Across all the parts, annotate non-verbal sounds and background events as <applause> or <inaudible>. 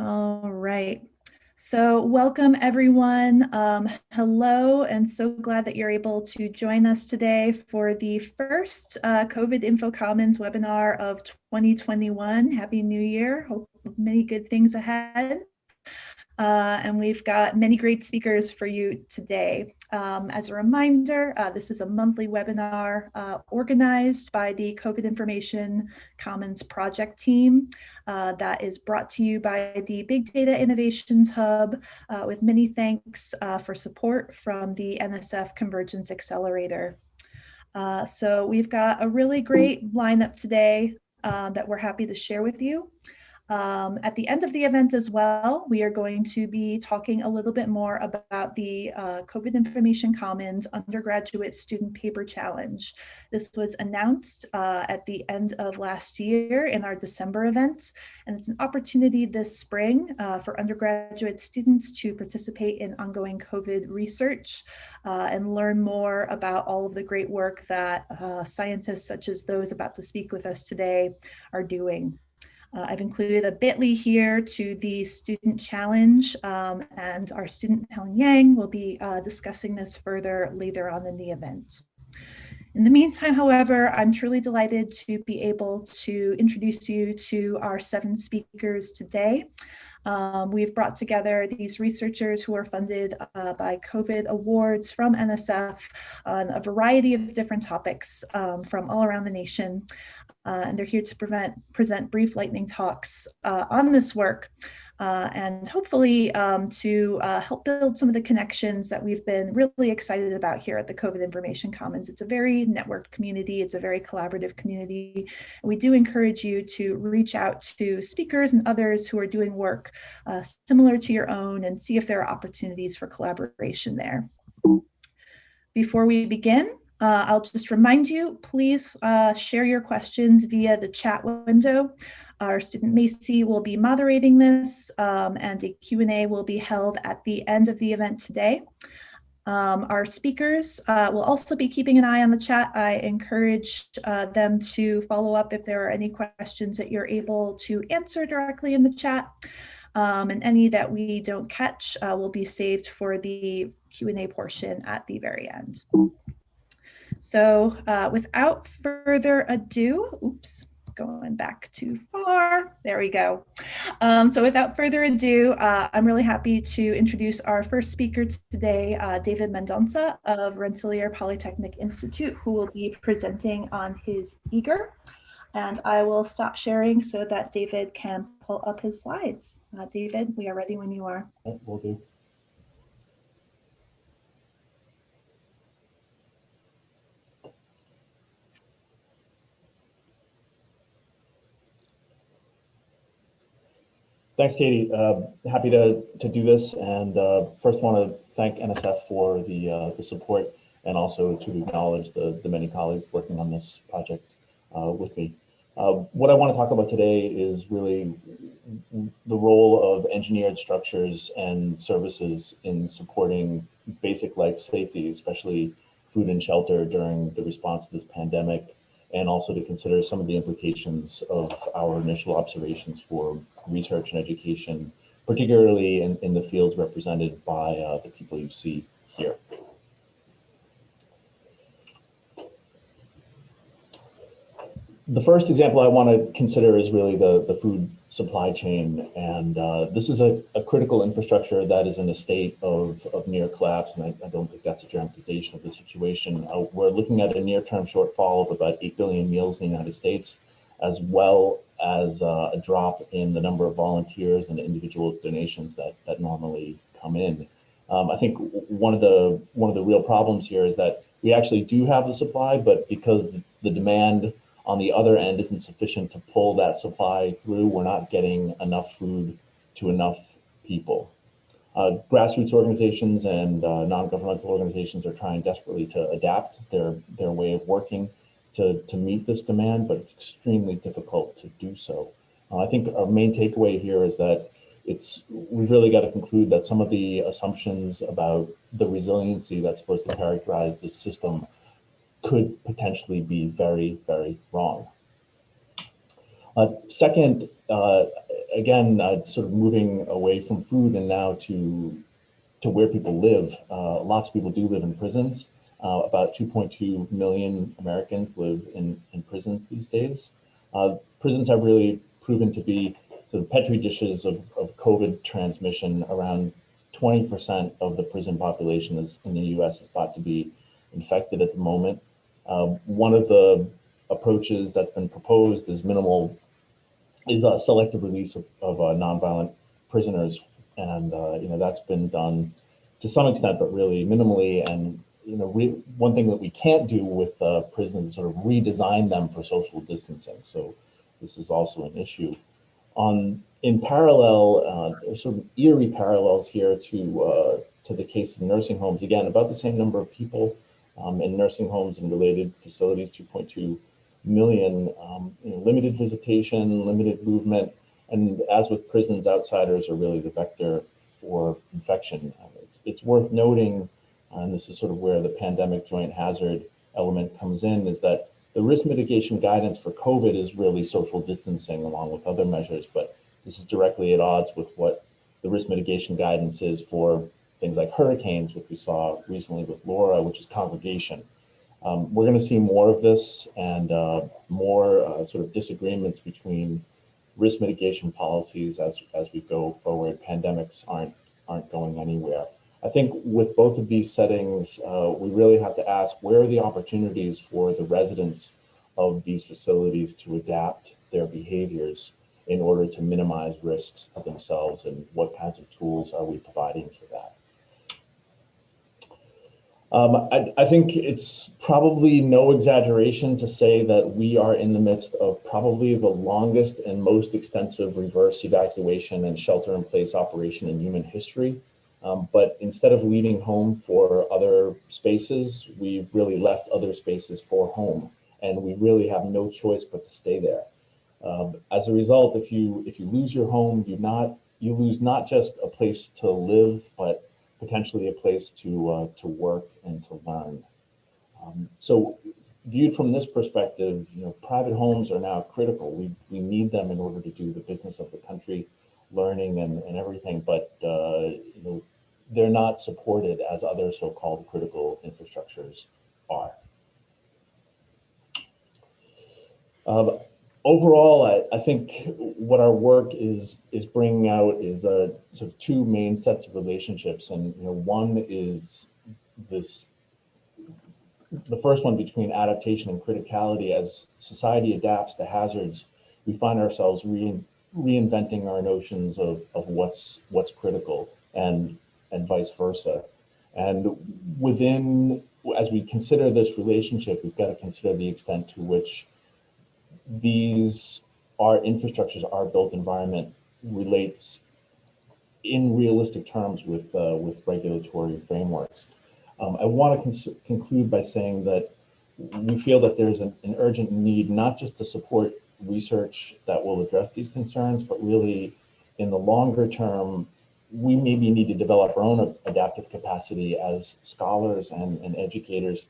All right. So welcome everyone. Um, hello, and so glad that you're able to join us today for the first uh, COVID Info Commons webinar of 2021. Happy New Year. Hope many good things ahead. Uh, and we've got many great speakers for you today. Um, as a reminder, uh, this is a monthly webinar uh, organized by the COVID Information Commons project team uh, that is brought to you by the Big Data Innovations Hub uh, with many thanks uh, for support from the NSF Convergence Accelerator. So we've got a really great lineup today that we're happy to share with you. Um, at the end of the event as well, we are going to be talking a little bit more about the uh, COVID Information Commons Undergraduate Student Paper Challenge. This was announced uh, at the end of last year in our December event, and it's an opportunity this spring uh, for undergraduate students to participate in ongoing COVID research uh, and learn more about all of the great work that uh, scientists such as those about to speak with us today are doing. Uh, I've included a bit.ly here to the student challenge um, and our student Helen Yang will be uh, discussing this further later on in the event. In the meantime, however, I'm truly delighted to be able to introduce you to our seven speakers today. Um, we've brought together these researchers who are funded uh, by COVID awards from NSF on a variety of different topics um, from all around the nation uh, and they're here to prevent, present brief lightning talks uh, on this work uh, and hopefully um, to uh, help build some of the connections that we've been really excited about here at the COVID Information Commons. It's a very networked community, it's a very collaborative community. We do encourage you to reach out to speakers and others who are doing work uh, similar to your own and see if there are opportunities for collaboration there. Before we begin, uh, I'll just remind you, please uh, share your questions via the chat window. Our student Macy will be moderating this um, and a Q&A will be held at the end of the event today. Um, our speakers uh, will also be keeping an eye on the chat. I encourage uh, them to follow up if there are any questions that you're able to answer directly in the chat. Um, and any that we don't catch uh, will be saved for the Q&A portion at the very end. So uh, without further ado, oops, going back too far. There we go. Um, so without further ado, uh, I'm really happy to introduce our first speaker today, uh, David Mendonça of Rensselaer Polytechnic Institute, who will be presenting on his eager. And I will stop sharing so that David can pull up his slides. Uh, David, we are ready when you are. Will do. Thanks, Katie. Uh, happy to, to do this. And uh, first want to thank NSF for the, uh, the support and also to acknowledge the, the many colleagues working on this project uh, with me. Uh, what I want to talk about today is really the role of engineered structures and services in supporting basic life safety, especially food and shelter during the response to this pandemic and also to consider some of the implications of our initial observations for research and education, particularly in, in the fields represented by uh, the people you see here. The first example I want to consider is really the, the food supply chain. And uh, this is a, a, critical infrastructure that is in a state of, of near collapse. And I, I don't think that's a dramatization of the situation. Uh, we're looking at a near-term shortfall of about 8 billion meals in the United States, as well as uh, a drop in the number of volunteers and individual donations that, that normally come in. Um, I think one of the one of the real problems here is that we actually do have the supply, but because the demand on the other end isn't sufficient to pull that supply through. We're not getting enough food to enough people. Uh, grassroots organizations and uh, non-governmental organizations are trying desperately to adapt their, their way of working to, to meet this demand, but it's extremely difficult to do so. Uh, I think our main takeaway here is that it's we've really got to conclude that some of the assumptions about the resiliency that's supposed to characterize this system could potentially be very, very wrong. Uh, second, uh, again, uh, sort of moving away from food and now to to where people live. Uh, lots of people do live in prisons. Uh, about 2.2 million Americans live in, in prisons these days. Uh, prisons have really proven to be the petri dishes of, of COVID transmission. Around 20% of the prison population is, in the US is thought to be infected at the moment. Uh, one of the approaches that's been proposed is minimal, is a selective release of, of uh, nonviolent prisoners. And, uh, you know, that's been done to some extent, but really minimally. And, you know, one thing that we can't do with prisons is sort of redesign them for social distancing. So this is also an issue. On in parallel, uh, there's sort of eerie parallels here to uh, to the case of nursing homes. Again, about the same number of people um, in nursing homes and related facilities, 2.2 million, um, you know, limited visitation, limited movement, and as with prisons, outsiders are really the vector for infection. Um, it's, it's worth noting, and this is sort of where the pandemic joint hazard element comes in, is that the risk mitigation guidance for COVID is really social distancing along with other measures, but this is directly at odds with what the risk mitigation guidance is for things like hurricanes, which we saw recently with Laura, which is congregation. Um, we're going to see more of this and uh, more uh, sort of disagreements between risk mitigation policies as, as we go forward. Pandemics aren't, aren't going anywhere. I think with both of these settings, uh, we really have to ask where are the opportunities for the residents of these facilities to adapt their behaviors in order to minimize risks to themselves and what kinds of tools are we providing for that. Um, I, I, think it's probably no exaggeration to say that we are in the midst of probably the longest and most extensive reverse evacuation and shelter in place operation in human history. Um, but instead of leaving home for other spaces, we've really left other spaces for home. And we really have no choice but to stay there. Um, as a result, if you if you lose your home, you not you lose not just a place to live, but potentially a place to uh, to work and to learn. Um, so viewed from this perspective, you know, private homes are now critical. We, we need them in order to do the business of the country, learning and, and everything, but uh, you know, they're not supported as other so-called critical infrastructures are. Um, overall, I, I, think what our work is is bringing out is uh, sort of two main sets of relationships, and you know, one is this the first one between adaptation and criticality. As society adapts to hazards, we find ourselves re reinventing our notions of of what's what's critical, and and vice versa. And within, as we consider this relationship, we've got to consider the extent to which these our infrastructures, our built environment relates in realistic terms with uh, with regulatory frameworks. Um, I want to conclude by saying that we feel that there's an, an, urgent need not just to support research that will address these concerns, but really in the longer term, we maybe need to develop our own adaptive capacity as scholars and, and educators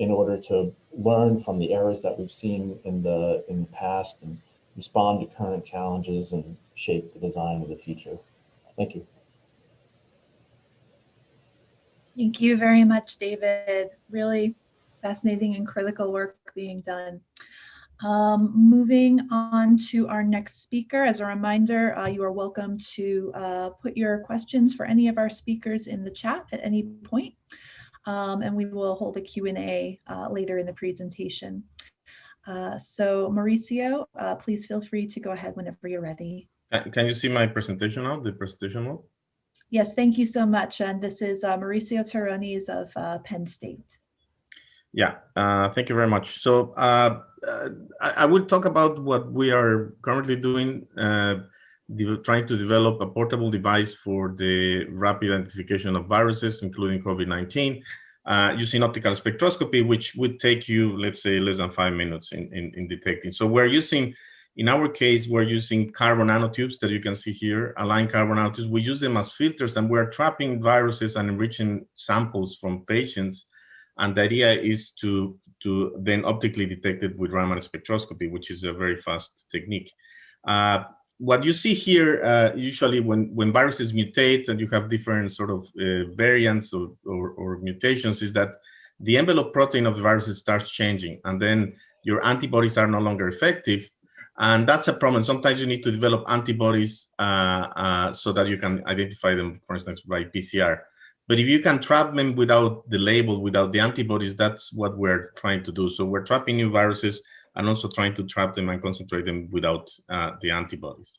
in order to learn from the errors that we've seen in the in the past and respond to current challenges and shape the design of the future. Thank you. Thank you very much, David. Really fascinating and critical work being done. Um, moving on to our next speaker, as a reminder, uh, you are welcome to uh, put your questions for any of our speakers in the chat at any point um, and we will hold a Q&A uh, later in the presentation. Uh, so Mauricio, uh, please feel free to go ahead whenever you're ready. Can you see my presentation now, the presentation mode? Yes, thank you so much. And this is uh, Mauricio Terrones of uh, Penn State. Yeah, uh, thank you very much. So I, I, will talk about what we are currently doing trying to develop a portable device for the rapid identification of viruses, including COVID-19, uh, using optical spectroscopy, which would take you, let's say, less than five minutes in, in, in, detecting. So we're using, in our case, we're using carbon nanotubes that you can see here, aligned carbon nanotubes. We use them as filters and we're trapping viruses and enriching samples from patients. And the idea is to, to then optically detect it with Raman spectroscopy, which is a very fast technique. Uh, what you see here, uh, usually when, when viruses mutate and you have different sort of uh, variants or, or, or, mutations is that the envelope protein of the viruses starts changing and then your antibodies are no longer effective. And that's a problem. Sometimes you need to develop antibodies uh, uh so that you can identify them, for instance, by PCR. But if you can trap them without the label, without the antibodies, that's what we're trying to do. So we're trapping new viruses and also trying to trap them and concentrate them without uh, the antibodies.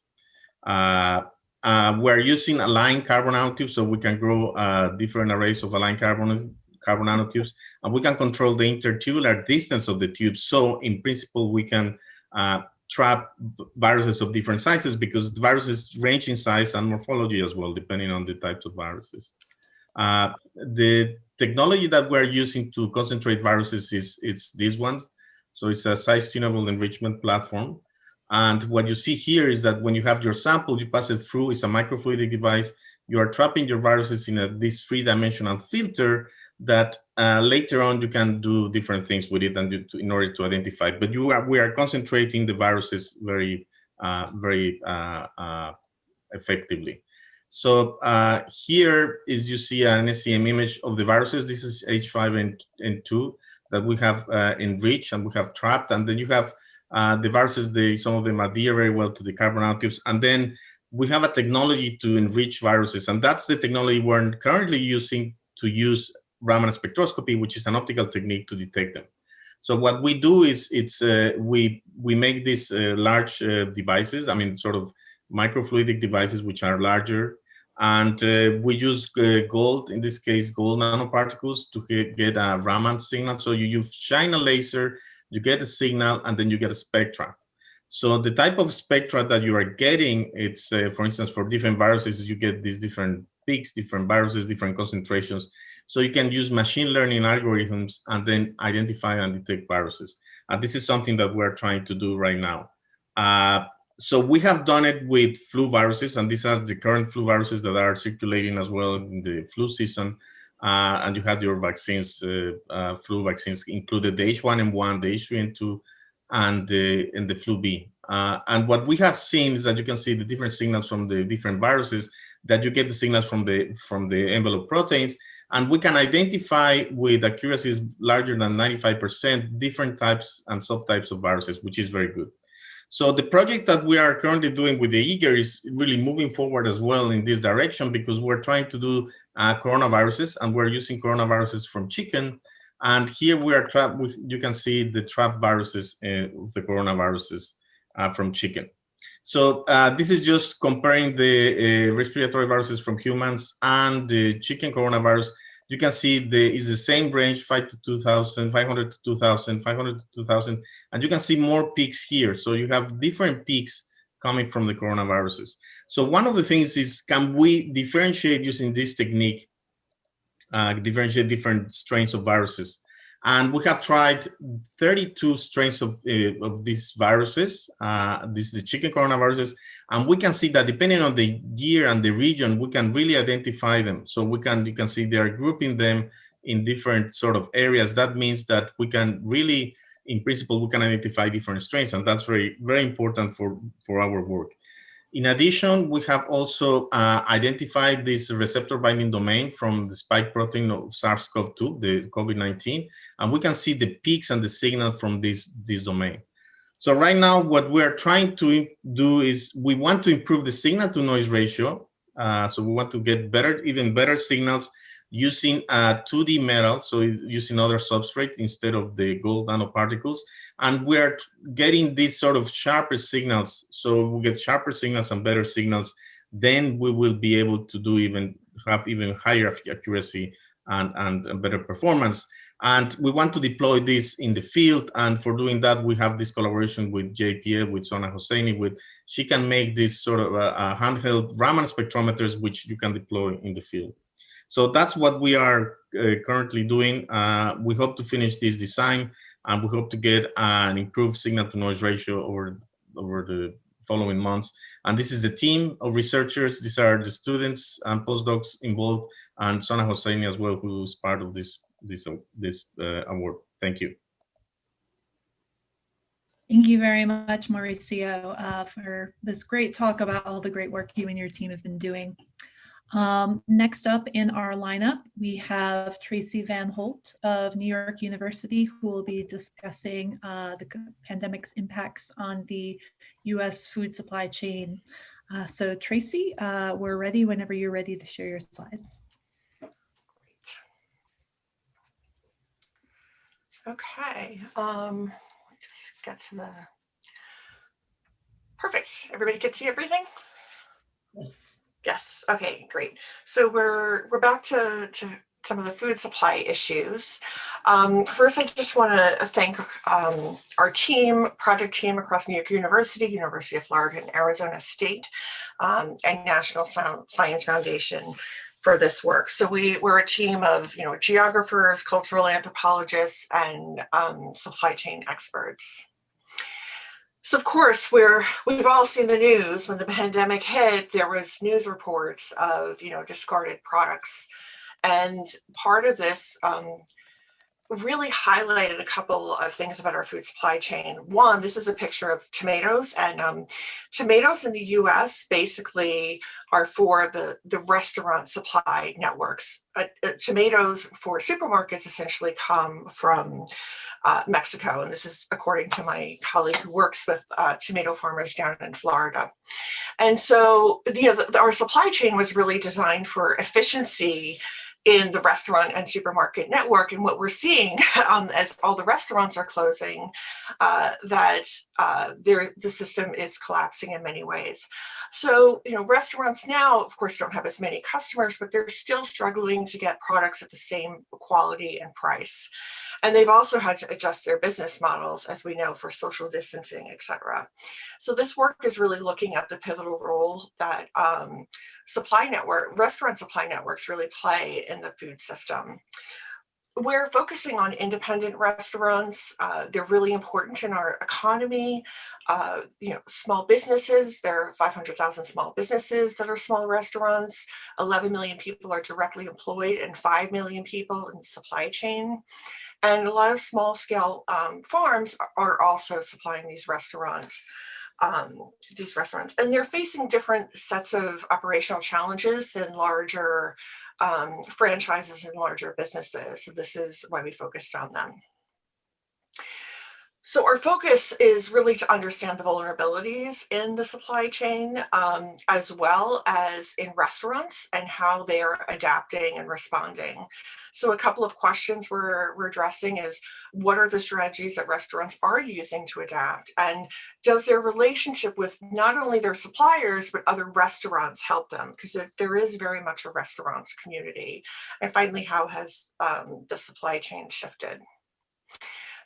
Uh, uh, we're using aligned carbon nanotubes, so we can grow uh, different arrays of aligned carbon, carbon nanotubes, and we can control the intertubular distance of the tubes. So in principle, we can uh, trap viruses of different sizes because viruses range in size and morphology as well, depending on the types of viruses. Uh, the technology that we're using to concentrate viruses is it's these ones. So it's a size tunable enrichment platform. And what you see here is that when you have your sample, you pass it through, it's a microfluidic device. You are trapping your viruses in a, this three-dimensional filter that uh, later on you can do different things with it and to, in order to identify. But you are, we are concentrating the viruses very, uh, very uh, uh effectively. So uh, here is you see an SEM image of the viruses. This is H5 and, and 2 that we have uh, enriched and we have trapped. And then you have uh, the viruses, they, some of them adhere very well to the carbon nanotubes. And then we have a technology to enrich viruses. And that's the technology we're currently using to use Raman spectroscopy, which is an optical technique to detect them. So what we do is it's uh, we we make these uh, large uh, devices. I mean, sort of microfluidic devices which are larger and uh, we use uh, gold, in this case, gold nanoparticles to get, a Raman signal. So you, you shine a laser, you get a signal, and then you get a spectra. So the type of spectra that you are getting, it's, uh, for instance, for different viruses, you get these different peaks, different viruses, different concentrations. So you can use machine learning algorithms and then identify and detect viruses. And this is something that we're trying to do right now. Uh, so we have done it with flu viruses, and these are the current flu viruses that are circulating as well in the flu season. Uh, and you had your vaccines, uh, uh, flu vaccines included the H1N1, the H3N2, and the, and the flu B. Uh, and what we have seen is that you can see the different signals from the different viruses, that you get the signals from the, from the envelope proteins, and we can identify with accuracies larger than 95% different types and subtypes of viruses, which is very good. So the project that we are currently doing with the EAGER is really moving forward as well in this direction because we're trying to do uh, coronaviruses and we're using coronaviruses from chicken. And here we are trapped, with, you can see the trap viruses uh, the coronaviruses uh, from chicken. So uh, this is just comparing the uh, respiratory viruses from humans and the chicken coronavirus you can see the is the same range, 5 to 2,000, 500 to 2,000, 500 to 2,000, and you can see more peaks here. So you have different peaks coming from the coronaviruses. So one of the things is, can we differentiate using this technique, uh, differentiate different strains of viruses? And we have tried 32 strains of, uh, of these viruses. Uh, this is the chicken coronaviruses. And we can see that depending on the year and the region, we can really identify them. So we can, you can see they are grouping them in different sort of areas. That means that we can really, in principle, we can identify different strains. And that's very, very important for, for our work. In addition, we have also uh, identified this receptor binding domain from the spike protein of SARS-CoV-2, the COVID-19, and we can see the peaks and the signal from this, this domain. So right now, what we're trying to do is we want to improve the signal to noise ratio. Uh, so we want to get better, even better signals using a 2D metal, so using other substrates instead of the gold nanoparticles. And we're getting these sort of sharper signals. So we get sharper signals and better signals, then we will be able to do even have even higher accuracy and, and better performance. And we want to deploy this in the field. And for doing that, we have this collaboration with JPL, with Sona Hosseini, with she can make this sort of uh, uh, handheld Raman spectrometers, which you can deploy in the field. So that's what we are uh, currently doing. Uh, we hope to finish this design and we hope to get an improved signal to noise ratio over, over the following months. And this is the team of researchers. These are the students and postdocs involved and Sona Hosseini as well, who's part of this, this, this uh, award. Thank you. Thank you very much, Mauricio, uh, for this great talk about all the great work you and your team have been doing. Um, next up in our lineup, we have Tracy Van Holt of New York University, who will be discussing uh, the pandemic's impacts on the US food supply chain. Uh, so Tracy, uh, we're ready whenever you're ready to share your slides. Okay, um, just get to the, perfect. Everybody to see everything? Yes. Yes, okay, great. So we're, we're back to, to some of the food supply issues. Um, first, I just want to thank um, our team, project team across New York University, University of Florida and Arizona State, um, and National Science Foundation for this work. So we, we're a team of, you know, geographers, cultural anthropologists, and um, supply chain experts. So of course, we're, we've all seen the news when the pandemic hit, there was news reports of, you know, discarded products. And part of this um, really highlighted a couple of things about our food supply chain. One, this is a picture of tomatoes and um, tomatoes in the US basically are for the, the restaurant supply networks. Uh, uh, tomatoes for supermarkets essentially come from uh, Mexico. And this is according to my colleague who works with uh, tomato farmers down in Florida. And so, you know, the, our supply chain was really designed for efficiency in the restaurant and supermarket network. And what we're seeing <laughs> um, as all the restaurants are closing, uh, that uh, the system is collapsing in many ways. So, you know, restaurants now, of course, don't have as many customers, but they're still struggling to get products at the same quality and price. And they've also had to adjust their business models, as we know, for social distancing, et cetera. So this work is really looking at the pivotal role that um, supply network, restaurant supply networks really play in the food system. We're focusing on independent restaurants. Uh, they're really important in our economy. Uh, you know, small businesses, there are 500,000 small businesses that are small restaurants. 11 million people are directly employed and 5 million people in the supply chain. And a lot of small scale um, farms are also supplying these restaurants um, these restaurants and they're facing different sets of operational challenges than larger um, franchises and larger businesses. So this is why we focused on them. So our focus is really to understand the vulnerabilities in the supply chain, um, as well as in restaurants and how they are adapting and responding. So a couple of questions we're, we're addressing is, what are the strategies that restaurants are using to adapt? And does their relationship with not only their suppliers, but other restaurants help them? Because there, there is very much a restaurants community. And finally, how has um, the supply chain shifted?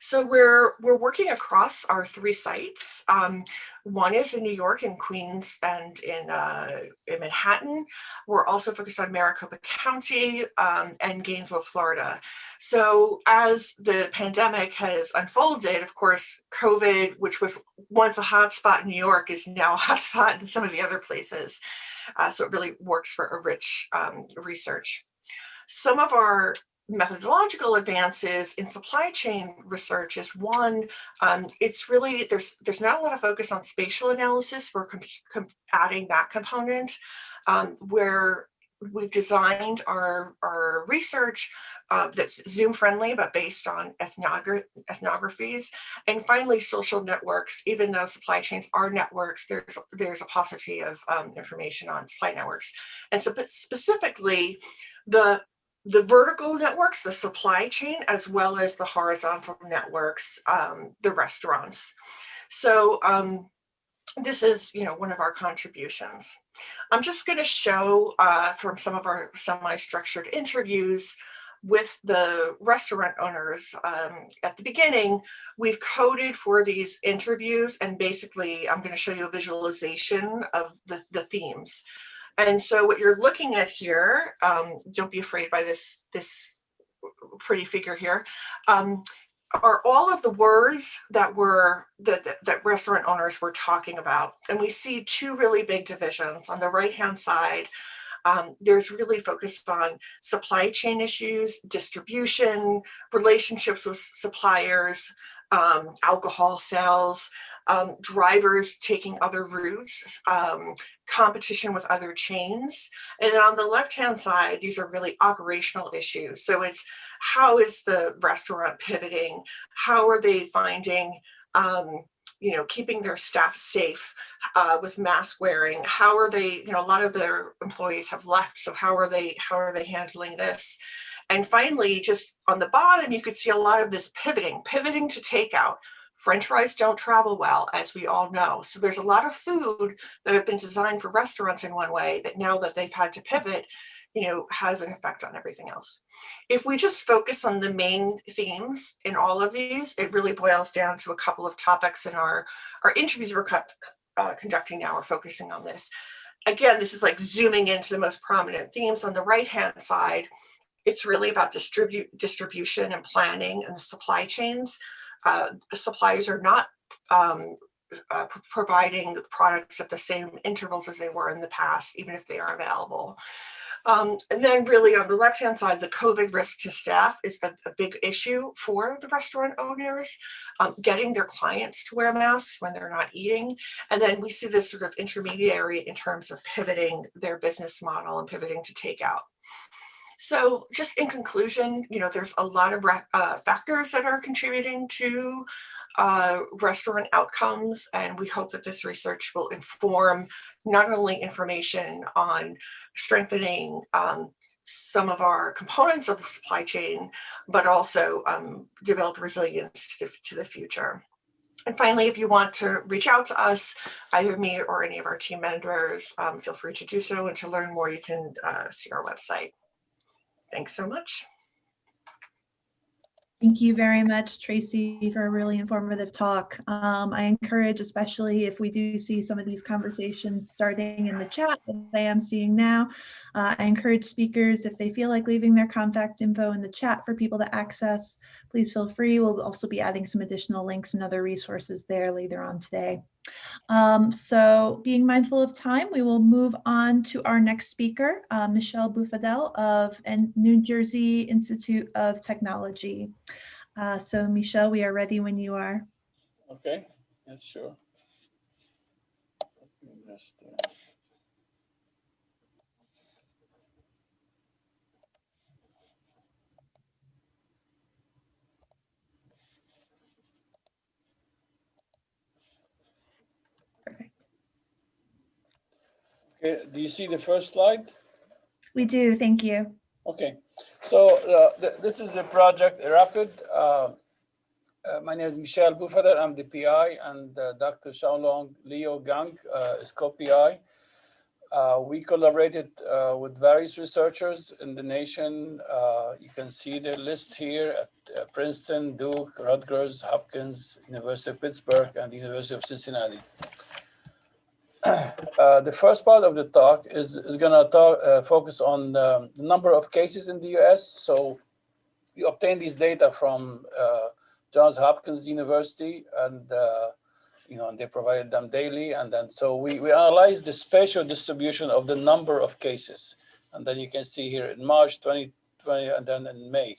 So we're we're working across our three sites. Um, one is in New York, in Queens, and in, uh, in Manhattan. We're also focused on Maricopa County um, and Gainesville, Florida. So as the pandemic has unfolded, of course, COVID, which was once a hotspot in New York, is now a <laughs> hotspot in some of the other places. Uh, so it really works for a rich um, research. Some of our methodological advances in supply chain research is one, um, it's really, there's there's not a lot of focus on spatial analysis. We're adding that component um, where we've designed our, our research uh, that's Zoom friendly, but based on ethnogra ethnographies. And finally, social networks, even though supply chains are networks, there's, there's a paucity of um, information on supply networks. And so specifically, the the vertical networks, the supply chain, as well as the horizontal networks, um, the restaurants. So um, this is, you know, one of our contributions. I'm just going to show uh, from some of our semi-structured interviews with the restaurant owners um, at the beginning, we've coded for these interviews and basically I'm going to show you a visualization of the, the themes. And so what you're looking at here, um, don't be afraid by this, this pretty figure here, um, are all of the words that were that, that, that restaurant owners were talking about. And we see two really big divisions. On the right hand side, um, there's really focused on supply chain issues, distribution, relationships with suppliers, um, alcohol sales, um, drivers taking other routes, um, competition with other chains. And then on the left-hand side, these are really operational issues. So it's how is the restaurant pivoting? How are they finding, um, you know, keeping their staff safe uh, with mask wearing? How are they, you know, a lot of their employees have left. So how are they, how are they handling this? And finally, just on the bottom, you could see a lot of this pivoting, pivoting to takeout. French fries don't travel well, as we all know. So there's a lot of food that have been designed for restaurants in one way that now that they've had to pivot, you know, has an effect on everything else. If we just focus on the main themes in all of these, it really boils down to a couple of topics in our, our interviews we're uh, conducting now, we're focusing on this. Again, this is like zooming into the most prominent themes on the right-hand side. It's really about distribute, distribution and planning and the supply chains uh, suppliers are not um, uh, providing the products at the same intervals as they were in the past, even if they are available. Um, and then really on the left-hand side, the COVID risk to staff is a, a big issue for the restaurant owners, um, getting their clients to wear masks when they're not eating. And then we see this sort of intermediary in terms of pivoting their business model and pivoting to takeout. So just in conclusion, you know, there's a lot of uh, factors that are contributing to uh, restaurant outcomes, and we hope that this research will inform not only information on strengthening um, some of our components of the supply chain, but also um, develop resilience to the, to the future. And finally, if you want to reach out to us, either me or any of our team members, um, feel free to do so. And to learn more, you can uh, see our website. Thanks so much. Thank you very much, Tracy, for a really informative talk. Um, I encourage, especially if we do see some of these conversations starting in the chat, that I am seeing now, uh, I encourage speakers, if they feel like leaving their contact info in the chat for people to access, please feel free. We'll also be adding some additional links and other resources there later on today. Um, so being mindful of time, we will move on to our next speaker, uh, Michel Boufadel of New Jersey Institute of Technology. Uh, so Michel, we are ready when you are. Okay, yes, sure. Do you see the first slide? We do, thank you. Okay, so uh, th this is the project Rapid. Uh, uh, my name is Michel Boufadel, I'm the PI, and uh, Dr. Xiaolong Liu Gang uh, is co-PI. Uh, we collaborated with various researchers in the nation. you can see the list here at Princeton, Duke, Rutgers, Hopkins, University of Pittsburgh, and the University of Cincinnati. Uh, the first part of the talk is, is going to uh, focus on um, the number of cases in the US. So we obtain these data from uh, Johns Hopkins University and, uh, you know, and they provided them daily. And then so we, we analyze the spatial distribution of the number of cases. And then you can see here in March 2020 and then in May.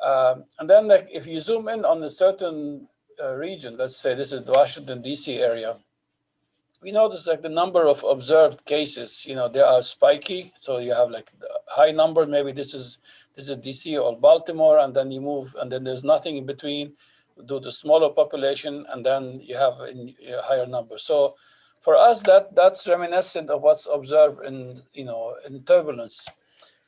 Um, and then like, if you zoom in on a certain uh, region, let's say this is the Washington DC area, we notice like the number of observed cases, you know, they are spiky. So you have like high number, maybe this is this is DC or Baltimore, and then you move, and then there's nothing in between due to smaller population, and then you have a higher number. So for us, that that's reminiscent of what's observed in you know in turbulence.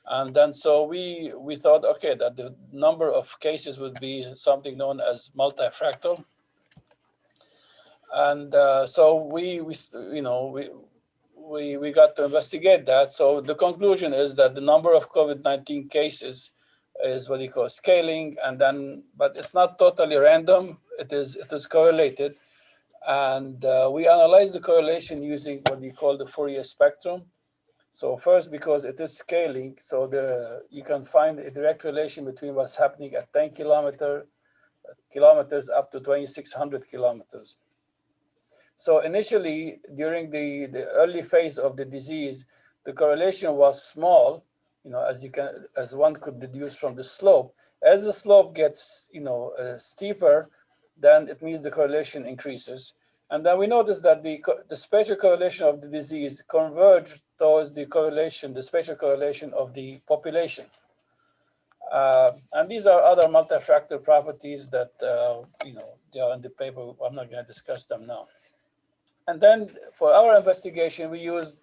And then so we we thought, okay, that the number of cases would be something known as multifractal and uh, so we, we, you know, we, we, we got to investigate that. So the conclusion is that the number of COVID-19 cases is what you call scaling, and then, but it's not totally random. It is, it is correlated. And uh, we analyze the correlation using what you call the Fourier spectrum. So first, because it is scaling, so the you can find a direct relation between what's happening at 10 kilometer, kilometers up to 2,600 kilometers. So initially, during the, the early phase of the disease, the correlation was small, you know, as you can, as one could deduce from the slope. As the slope gets, you know, uh, steeper, then it means the correlation increases. And then we notice that the, the spatial correlation of the disease converged towards the correlation, the spatial correlation of the population. Uh, and these are other multifractal properties that, uh, you know, they are in the paper. I'm not going to discuss them now. And then for our investigation, we used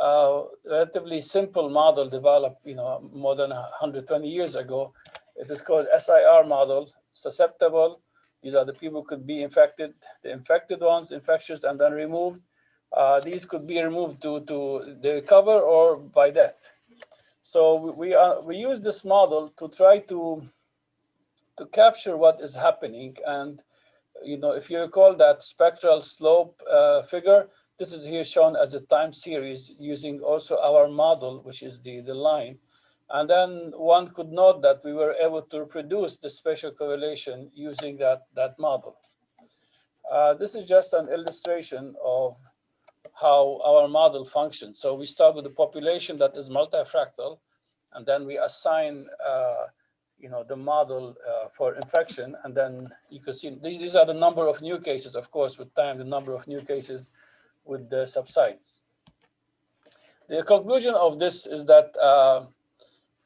a relatively simple model developed, you know, more than 120 years ago. It is called SIR model, susceptible. These are the people who could be infected, the infected ones, infectious, and then removed. Uh, these could be removed due to the recover or by death. So we are, we use this model to try to to capture what is happening. And you know, if you recall that spectral slope uh, figure, this is here shown as a time series using also our model, which is the the line. And then one could note that we were able to reproduce the spatial correlation using that that model. Uh, this is just an illustration of how our model functions. So we start with a population that is multifractal, and then we assign, uh, you know, the model uh, for infection, and then you can see these, these are the number of new cases. Of course, with time, the number of new cases with the subsides. The conclusion of this is that, uh,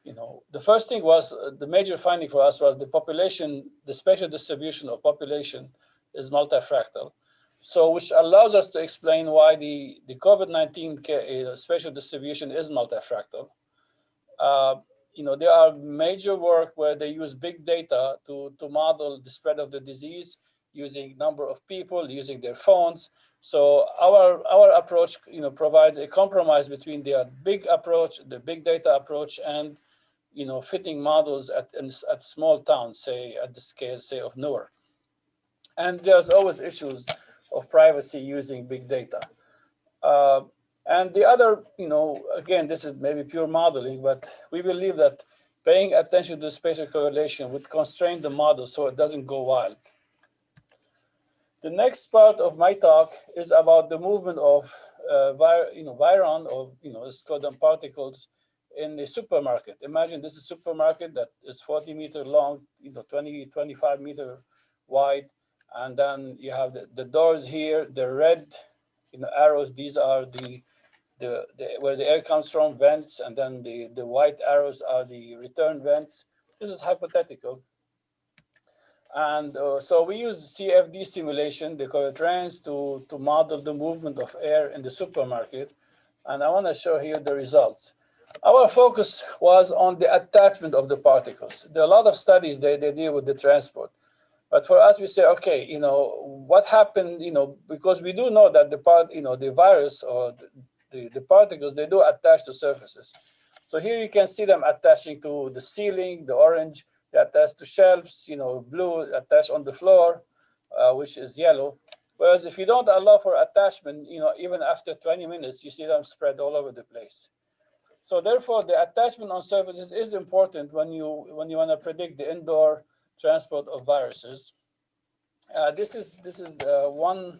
you know, the first thing was uh, the major finding for us was the population, the spatial distribution of population is multifractal. So which allows us to explain why the, the COVID-19 uh, spatial distribution is multifractal. You know, there are major work where they use big data to, to model the spread of the disease using number of people, using their phones. So our, our approach, you know, provides a compromise between the big approach, the big data approach and, you know, fitting models at, at small towns, say at the scale, say of Newark. And there's always issues of privacy using big data. Uh, and the other, you know, again, this is maybe pure modeling, but we believe that paying attention to the spatial correlation would constrain the model so it doesn't go wild. The next part of my talk is about the movement of uh, you know, virion or you know, scodum particles in the supermarket. Imagine this is a supermarket that is 40 meter long, you know, 20, 25 meter wide, and then you have the, the doors here, the red you know, arrows, these are the, the, the, where the air comes from, vents, and then the, the white arrows are the return vents. This is hypothetical. And uh, so we use CFD simulation, the Coyotrans, to, to model the movement of air in the supermarket. And I want to show here the results. Our focus was on the attachment of the particles. There are a lot of studies they, they deal with the transport. But for us, we say, okay, you know, what happened, you know, because we do know that the part, you know, the virus or the, the particles, they do attach to surfaces. So here you can see them attaching to the ceiling, the orange, they attach to shelves, you know, blue attached on the floor, uh, which is yellow. Whereas if you don't allow for attachment, you know, even after 20 minutes, you see them spread all over the place. So therefore, the attachment on surfaces is important when you when you want to predict the indoor transport of viruses. Uh, this is this is uh, one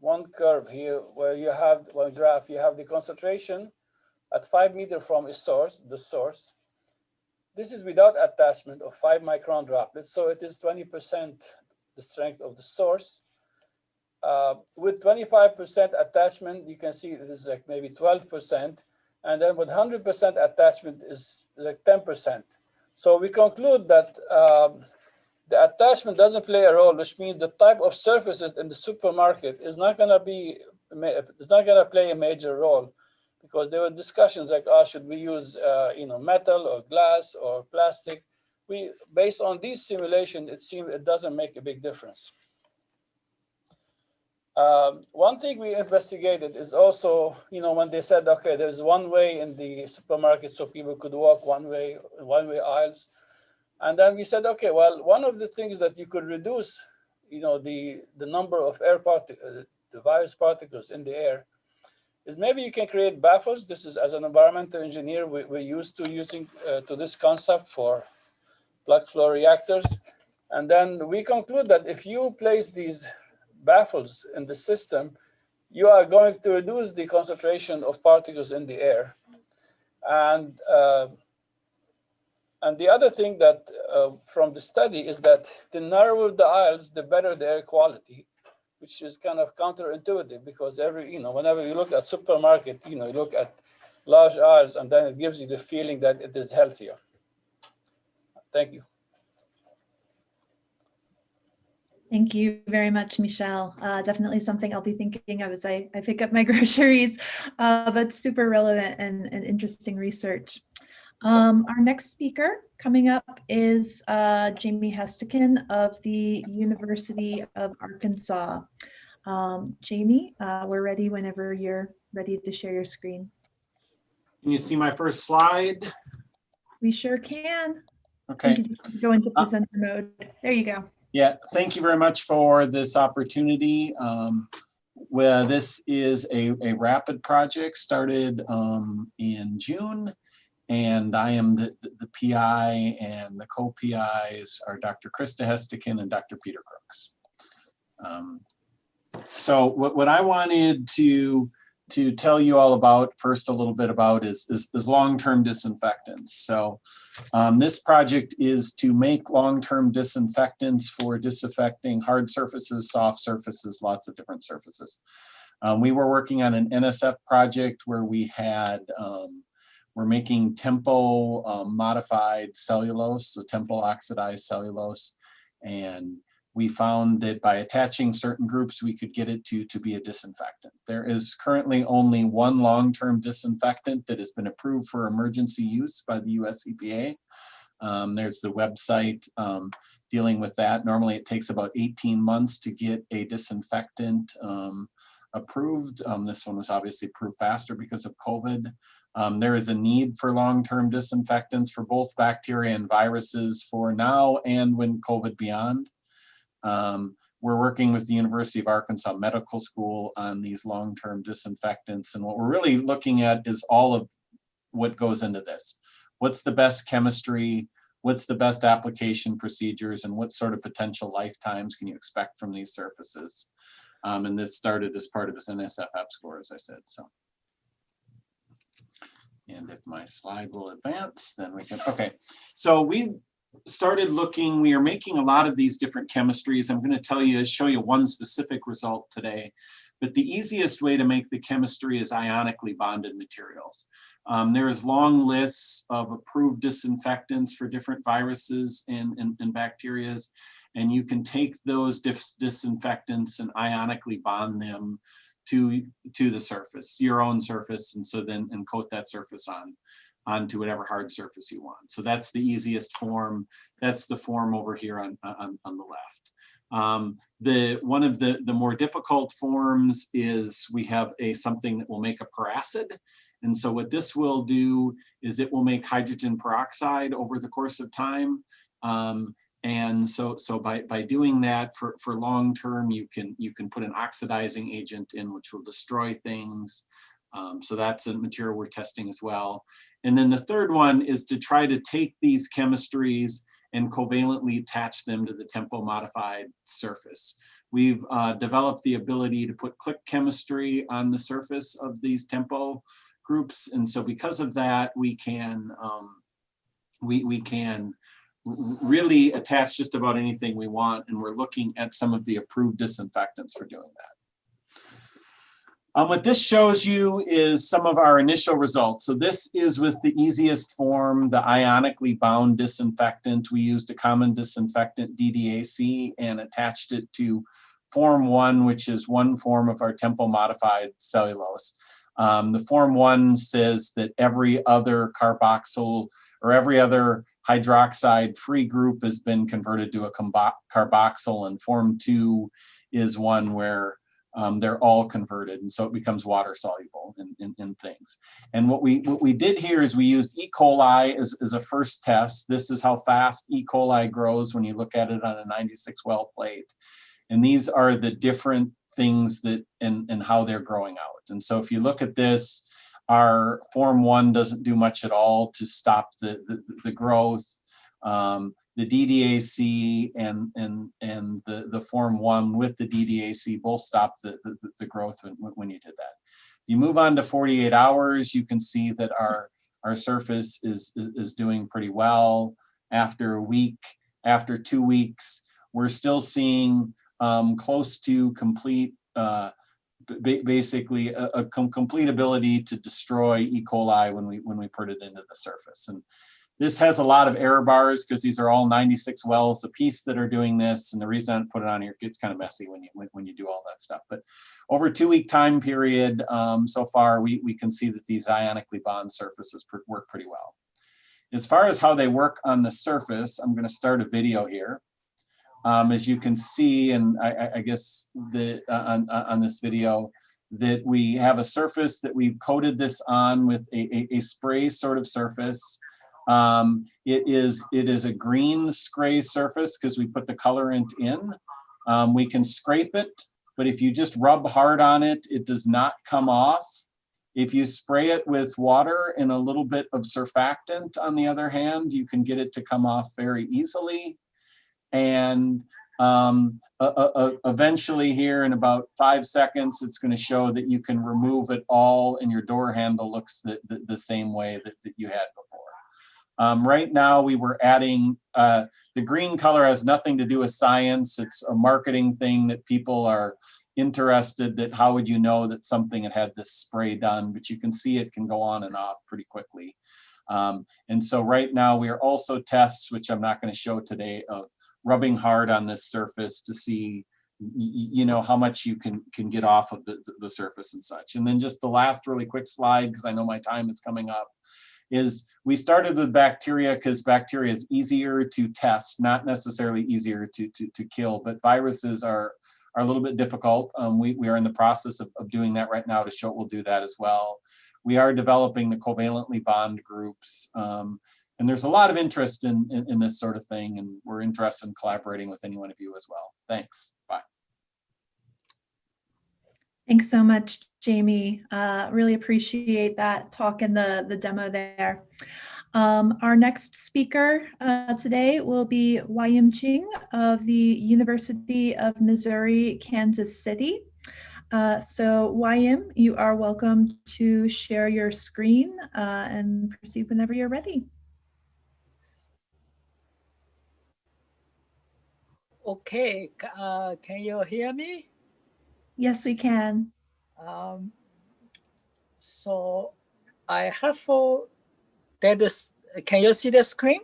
one curve here where you have one graph. You have the concentration at five meter from a source, the source. This is without attachment of five micron droplets, so it is 20% the strength of the source. Uh, with 25% attachment, you can see this is like maybe 12%, and then with 100% attachment is like 10%. So we conclude that um, the attachment doesn't play a role, which means the type of surfaces in the supermarket is not going to be, it's not going to play a major role because there were discussions like, oh, should we use, uh, you know, metal or glass or plastic? We, based on these simulations, it seems it doesn't make a big difference. Um, one thing we investigated is also, you know, when they said, okay, there's one way in the supermarket so people could walk one way, one way aisles. And then we said, okay, well, one of the things that you could reduce, you know, the, the number of air particles, uh, the virus particles in the air is maybe you can create baffles. This is as an environmental engineer, we, we're used to using uh, to this concept for plug flow reactors. And then we conclude that if you place these baffles in the system, you are going to reduce the concentration of particles in the air. And uh, And the other thing that uh, from the study is that the narrower the aisles, the better the air quality, which is kind of counterintuitive because every, you know, whenever you look at supermarket, you know, you look at large aisles and then it gives you the feeling that it is healthier. Thank you. Thank you very much, Michel. Uh, definitely something I'll be thinking of as I, I pick up my <laughs> groceries, uh, but super relevant and, and interesting research. Um, our next speaker coming up is uh, Jamie Hestekin of the University of Arkansas. Um, Jamie, uh, we're ready whenever you're ready to share your screen. Can you see my first slide? We sure can. You Okay, can just Go into Uh, presenter mode. There you go. yeah, thank you very much for this opportunity. Um, Well, this is a, a rapid project started um, in June. And I am the, the- the PI and the co-PIs are Dr. Krista Hestekin and Dr. Peter Crooks. Um, So what, what I wanted to, to tell you all about, first a little bit about is, is, is long-term disinfectants. So um, this project is to make long-term disinfectants for disinfecting hard surfaces, soft surfaces, lots of different surfaces. Um, we were working on an NSF project where we had, um, we're making tempo um, modified cellulose, so tempo oxidized cellulose. And we found that by attaching certain groups, we could get it to, to be a disinfectant. There is currently only one long-term disinfectant that has been approved for emergency use by the US EPA. Um, there's the website um, dealing with that. Normally it takes about 18 months to get a disinfectant um, approved. Um, this one was obviously approved faster because of COVID. Um, there is a need for long-term disinfectants for both bacteria and viruses for now and when COVID beyond. Um, we're working with the University of Arkansas Medical School on these long-term disinfectants. And what we're really looking at is all of what goes into this. What's the best chemistry? What's the best application procedures? And what sort of potential lifetimes can you expect from these surfaces? Um, and this started as part of this NSFF score, as I said, so. And if my slide will advance, then we can, okay. So we started looking, we are making a lot of these different chemistries. I'm going to tell you, show you one specific result today. But the easiest way to make the chemistry is ionically bonded materials. Um, there's long lists of approved disinfectants for different viruses and, and, and bacterias. And you can take those dis disinfectants and ionically bond them to, to the surface, your own surface. And so then and coat that surface on onto whatever hard surface you want. So that's the easiest form. That's the form over here on, on, on the left. Um, the one of the, the more difficult forms is we have a something that will make a peracid. And so what this will do is it will make hydrogen peroxide over the course of time. Um, and so, so by, by doing that for, for long term, you can, you can put an oxidizing agent in which will destroy things. Um, so that's a material we're testing as well. And then the third one is to try to take these chemistries and covalently attach them to the tempo modified surface. We've uh, developed the ability to put click chemistry on the surface of these tempo groups. And so because of that, we can, um, we, we can really attach just about anything we want. And we're looking at some of the approved disinfectants for doing that. Um, what this shows you is some of our initial results. So this is with the easiest form, the ionically bound disinfectant. We used a common disinfectant DDAC and attached it to form one, which is one form of our tempo modified cellulose. Um, the form one says that every other carboxyl or every other hydroxide free group has been converted to a carboxyl and form two is one where um, they're all converted and so it becomes water soluble in, in, in, things. And what we what we did here is we used E. coli as, as a first test. This is how fast E. coli grows when you look at it on a 96 well plate. And these are the different things that and, and how they're growing out. And so if you look at this, our form one doesn't do much at all to stop the, the, the growth. Um, the DDAC and and and the the form one with the DDAC both stop the the, the growth when, when you did that. You move on to 48 hours, you can see that our our surface is, is, is doing pretty well. After a week, after two weeks, we're still seeing um, close to complete, uh, basically a, a com- complete ability to destroy E. coli when we when we put it into the surface. And this has a lot of error bars because these are all 96 wells a piece that are doing this. And the reason I put it on here, it gets kind of messy when you when, when you do all that stuff. But over a two week time period, um, so far, we, we can see that these ionically bond surfaces work pretty well. As far as how they work on the surface, I'm going to start a video here. Um, as you can see, and I, I- guess the uh, on, on on this video, that we have a surface that we've coated this on with a, a, a spray sort of surface. Um, it is it is a green spray surface because we put the colorant in. Um, we can scrape it, but if you just rub hard on it, it does not come off. If you spray it with water and a little bit of surfactant, on the other hand, you can get it to come off very easily. And um, uh, uh, uh, eventually here in about five seconds, it's going to show that you can remove it all and your door handle looks the, the, the same way that, that you had before. Um, right now, we were adding, uh, the green color has nothing to do with science. It's a marketing thing that people are interested that how would you know that something had had this spray done, but you can see it can go on and off pretty quickly. Um, and so right now we are also tests, which I'm not going to show today, of rubbing hard on this surface to see you know how much you can can get off of the, the- the surface and such. And then just the last really quick slide, because I know my time is coming up, is we started with bacteria because bacteria is easier to test, not necessarily easier to, to, to kill, but viruses are, are a little bit difficult. Um, we, we are in the process of, of doing that right now to show we'll do that as well. We are developing the covalently bond groups. Um, and there's a lot of interest in, in, in this sort of thing, and we're interested in collaborating with any one of you as well. Thanks. Bye. Thanks so much, Jamie. Uh, really appreciate that talk and the, the demo there. Um, our next speaker uh, today will be Wyam Ching of the University of Missouri, Kansas City. Uh, so Wyam, you are welcome to share your screen uh, and proceed whenever you're ready. Okay, uh, can you hear me? Yes, we can. Um, so I have for that is, can you see the screen?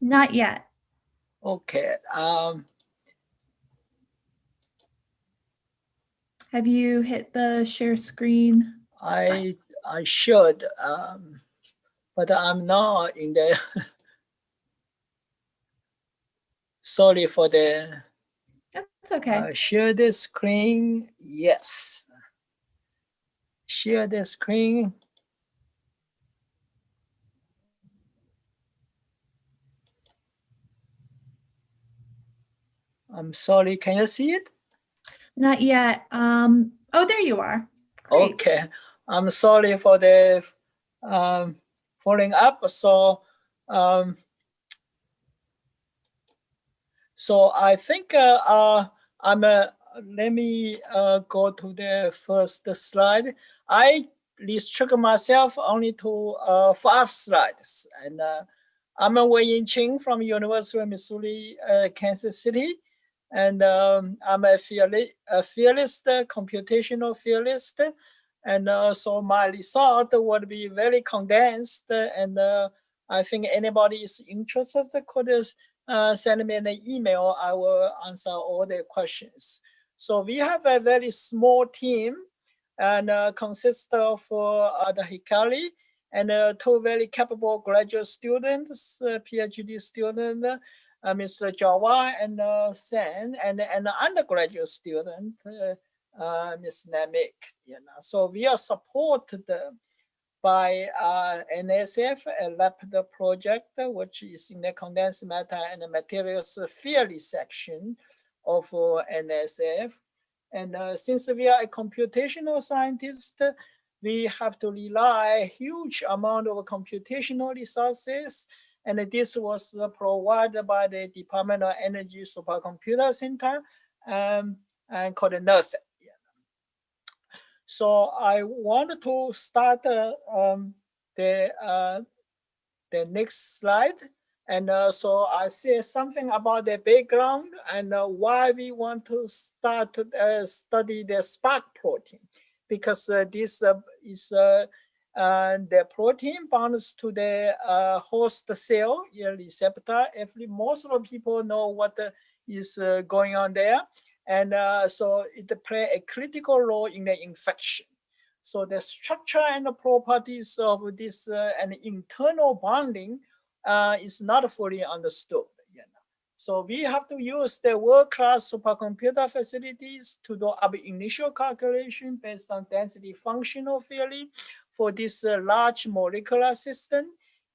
Not yet. Okay, um, Have you hit the share screen? I, I should, um, but I'm not in the. <laughs> Sorry for the, That's okay. uh, share the screen, yes. Share the screen. I'm sorry, can you see it? Not yet. Um, oh, there you are. Great. Okay, I'm sorry for the um, following up. So, um, so I think uh, uh, I'm. Let me uh, go to the first slide. I restrict myself only to five slides, and I'm a Wei Yin Ching from University of Missouri, Kansas City and um, I'm a, fearless, a computational theorist. And uh, so my result would be very condensed. And uh, I think anybody is interested could uh, send me an email. I will answer all the questions. So we have a very small team and uh, consists of uh, Hikari and uh, two very capable graduate students, uh, PhD student, uh, Mr. Jawa and uh, Sen, and an undergraduate student, uh, Ms. Namik. You know, so we are supported by uh, NSF, a LAPD project, which is in the condensed matter and materials theory section of uh, NSF. And uh, since we are a computational scientist, we have to rely huge amount of computational resources and this was uh, provided by the Department of Energy Supercomputer Center um, and called NERSC. So I want to start uh, um, the uh, the next slide. And uh, so I say something about the background and uh, why we want to start uh, study the spark protein, because uh, this is the protein bonds to the host cell receptor. If most of the people know what is going on there, and so it play a critical role in the infection. So the structure and the properties of this and internal bonding uh, is not fully understood. You know? So we have to use the world-class supercomputer facilities to do our initial calculation based on density functional theory for this uh, large molecular system.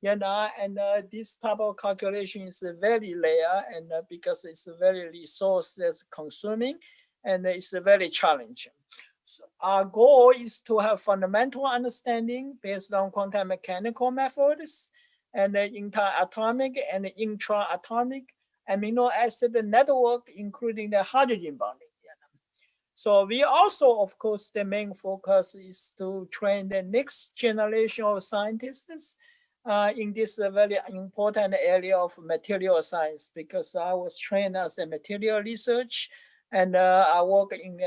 You know, and uh, this type of calculation is very rare and uh, because it's very resource consuming and it's very challenging. So our goal is to have fundamental understanding based on quantum mechanical methods and the interatomic and intra-atomic amino acid network, including the hydrogen bonding. So we also, of course, the main focus is to train the next generation of scientists uh, in this very important area of material science because I was trained as a material research and uh, I work in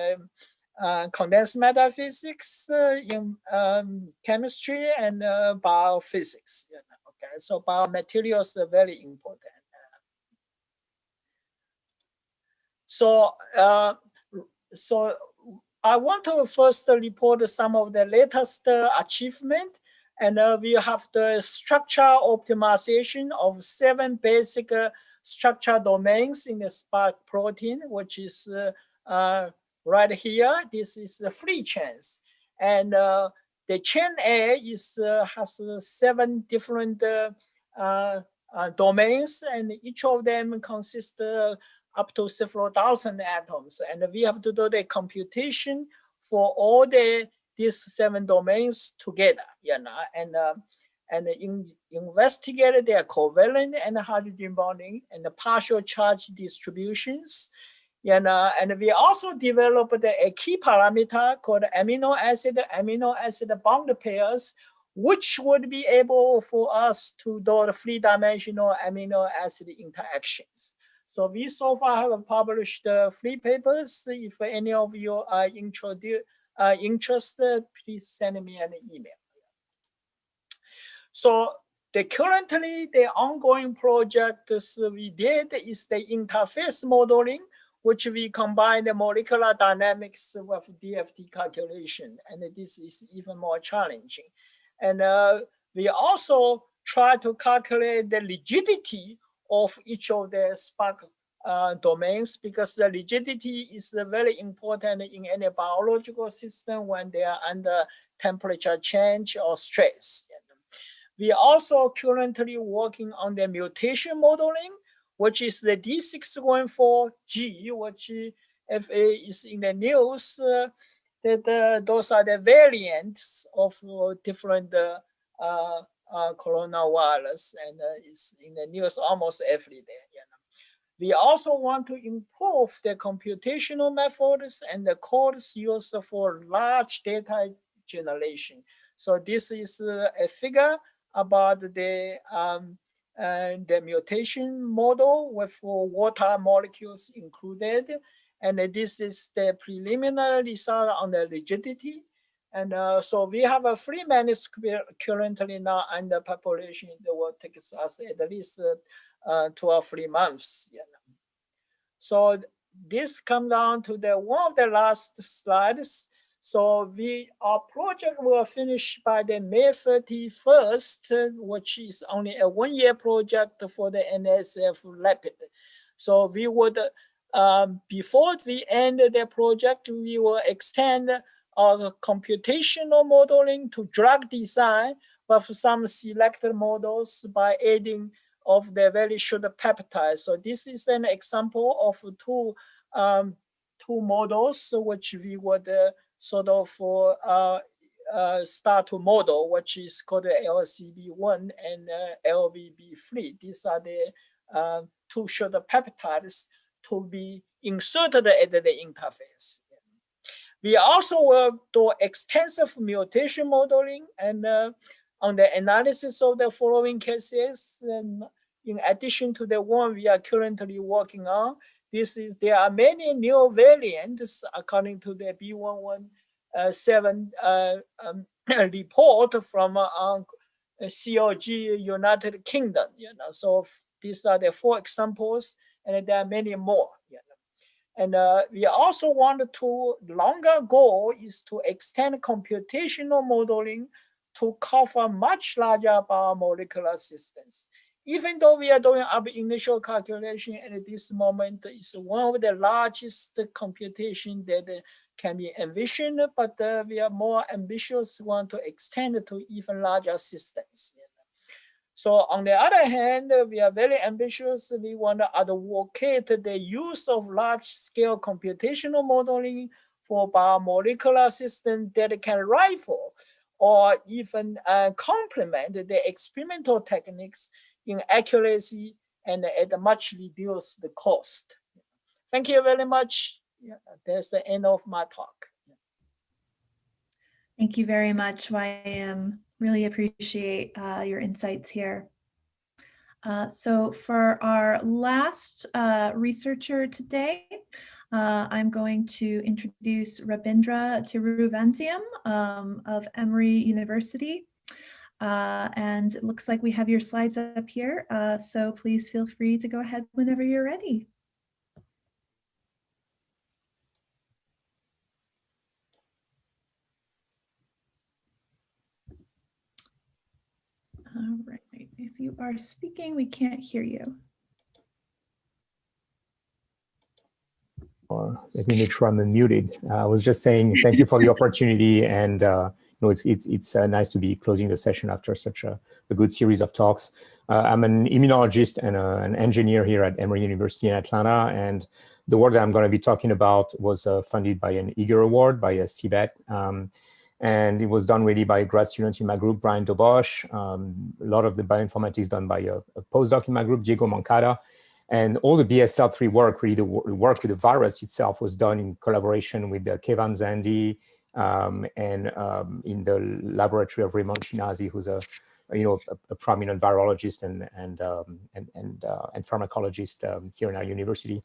uh, condensed matter physics, uh, in um, chemistry and uh, biophysics. You know. Okay, so biomaterials are very important. So, uh, so I want to first report some of the latest achievement, and uh, we have the structure optimization of seven basic uh, structure domains in the spark protein, which is uh, uh, right here. This is the free chains, and the chain A is uh, has uh, seven different uh, uh, uh, domains, and each of them consists up to several thousand atoms. And we have to do the computation for all the these seven domains together, you know, and and in, investigate their covalent and hydrogen bonding and the partial charge distributions and, uh, and we also developed a key parameter called amino acid, amino acid bond pairs, which would be able for us to do the three-dimensional amino acid interactions. So we so far have published uh, three papers. If any of you are uh, interested, please send me an email. So the currently the ongoing project we did is the interface modeling which we combine the molecular dynamics with DFT calculation. And this is even more challenging. And uh, we also try to calculate the rigidity of each of the spark uh, domains because the rigidity is very important in any biological system when they are under temperature change or stress. We are also currently working on the mutation modeling which is the D614G, which FA is in the news, uh, that uh, those are the variants of uh, different uh, uh, uh, coronavirus and it's in the news almost every day. You We also want to improve the computational methods and the codes used for large data generation. So this is a figure about the um, and the mutation model with water molecules included. And this is the preliminary result on the rigidity. And uh, so we have a free manuscript currently now under population. It will take us at least uh, two or three months. You know. So this come down to the one of the last slides. So we our project will finish by the May 31st, which is only a one-year project for the NSF Rapid. So we would, um, before we end the project, we will extend our computational modeling to drug design with some selected models by adding of the very short peptides. So this is an example of two um, two models which we would uh, sort of uh, uh, start to model, which is called LCB1 and uh, LVB3. These are the uh, two short peptides to be inserted at the interface. We also will do extensive mutation modeling and uh, on the analysis of the following cases. In addition to the one we are currently working on, this is there are many new variants according to the B117 uh, um, <clears throat> report from uh, COG United Kingdom. You know, so these are the four examples, and there are many more. You know. And uh, we also want to longer goal is to extend computational modeling to cover much larger biomolecular systems. Even though we are doing our initial calculation at this moment, it's one of the largest computation that can be envisioned, but uh, we are more ambitious, want to extend to even larger systems. So on the other hand, we are very ambitious. We want to advocate the use of large-scale computational modeling for biomolecular systems that can rival or even uh, complement the experimental techniques in accuracy and at a much reduced cost. Thank you very much. Yeah, that's the end of my talk. Thank you very much, YM. Really appreciate uh, your insights here. Uh, so for our last uh, researcher today, uh, I'm going to introduce Rabindra Tiruvansiam um, of Emory University. Uh, and it looks like we have your slides up here, uh, so please feel free to go ahead whenever you're ready. All right, if you are speaking, we can't hear you. Or let me make sure I'm unmuted. Uh, I was just saying thank you for the opportunity and uh, you know, it's it's it's uh, nice to be closing the session after such a, a good series of talks. Uh, I'm an immunologist and a, an engineer here at Emory University in Atlanta, and the work that I'm going to be talking about was uh, funded by an Eager Award by a CBET. Um, and it was done really by a grad student in my group, Brian Dobosh. Um, a lot of the bioinformatics done by a, a, postdoc in my group, Diego Moncada. And all the BSL-3 work, really the work with the virus itself was done in collaboration with uh, Kevan Zandi um, and um, in the laboratory of Raymond Chinazi, who's a, you know, a, a prominent virologist and, and, um, and, and, uh, and pharmacologist um, here in our university.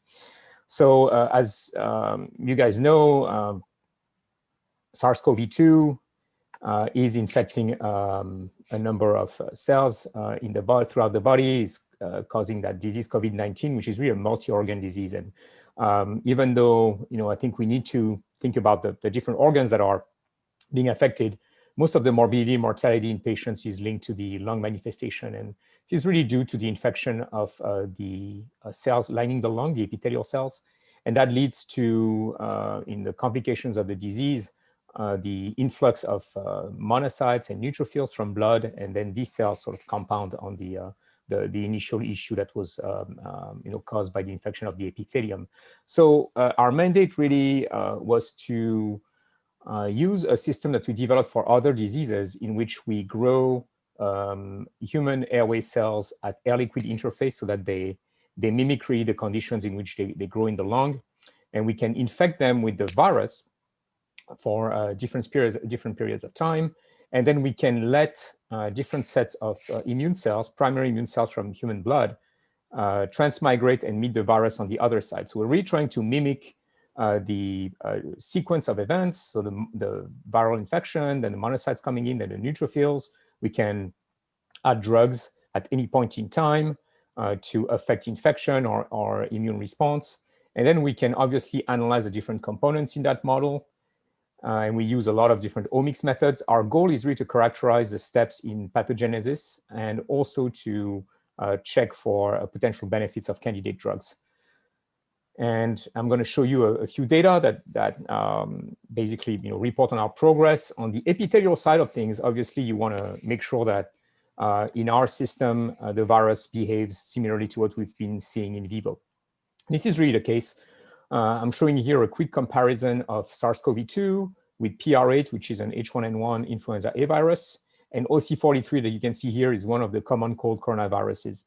So uh, as um, you guys know, um, SARS-CoV-2 uh, is infecting um, a number of uh, cells uh, in the body throughout the body, is uh, causing that disease COVID-19, which is really a multi-organ disease. And um, even though, you know, I think we need to think about the, the different organs that are being affected, most of the morbidity and mortality in patients is linked to the lung manifestation. And this is really due to the infection of uh, the uh, cells lining the lung, the epithelial cells. And that leads to, uh, in the complications of the disease, uh, the influx of uh, monocytes and neutrophils from blood, and then these cells sort of compound on the uh, the, the, initial issue that was um, um, you know caused by the infection of the epithelium. So our mandate really was to use a system that we developed for other diseases in which we grow um, human airway cells at air-liquid interface so that they they mimicry the conditions in which they, they grow in the lung, and we can infect them with the virus for uh, different periods, different periods of time. And then we can let uh, different sets of uh, immune cells, primary immune cells from human blood, uh, transmigrate and meet the virus on the other side. So we're really trying to mimic uh, the uh, sequence of events. So the, the viral infection, then the monocytes coming in, then the neutrophils. We can add drugs at any point in time to affect infection or, or immune response. And then we can obviously analyze the different components in that model uh, and we use a lot of different omics methods. Our goal is really to characterize the steps in pathogenesis and also to uh, check for uh, potential benefits of candidate drugs. And I'm going to show you a, a few data that, that um, basically you know, report on our progress. On the epithelial side of things, obviously, you want to make sure that uh, in our system, uh, the virus behaves similarly to what we've been seeing in vivo. This is really the case. Uh, I'm showing here a quick comparison of SARS-CoV-2 with PR8, which is an H1N1 influenza A virus, and OC43 that you can see here is one of the common cold coronaviruses.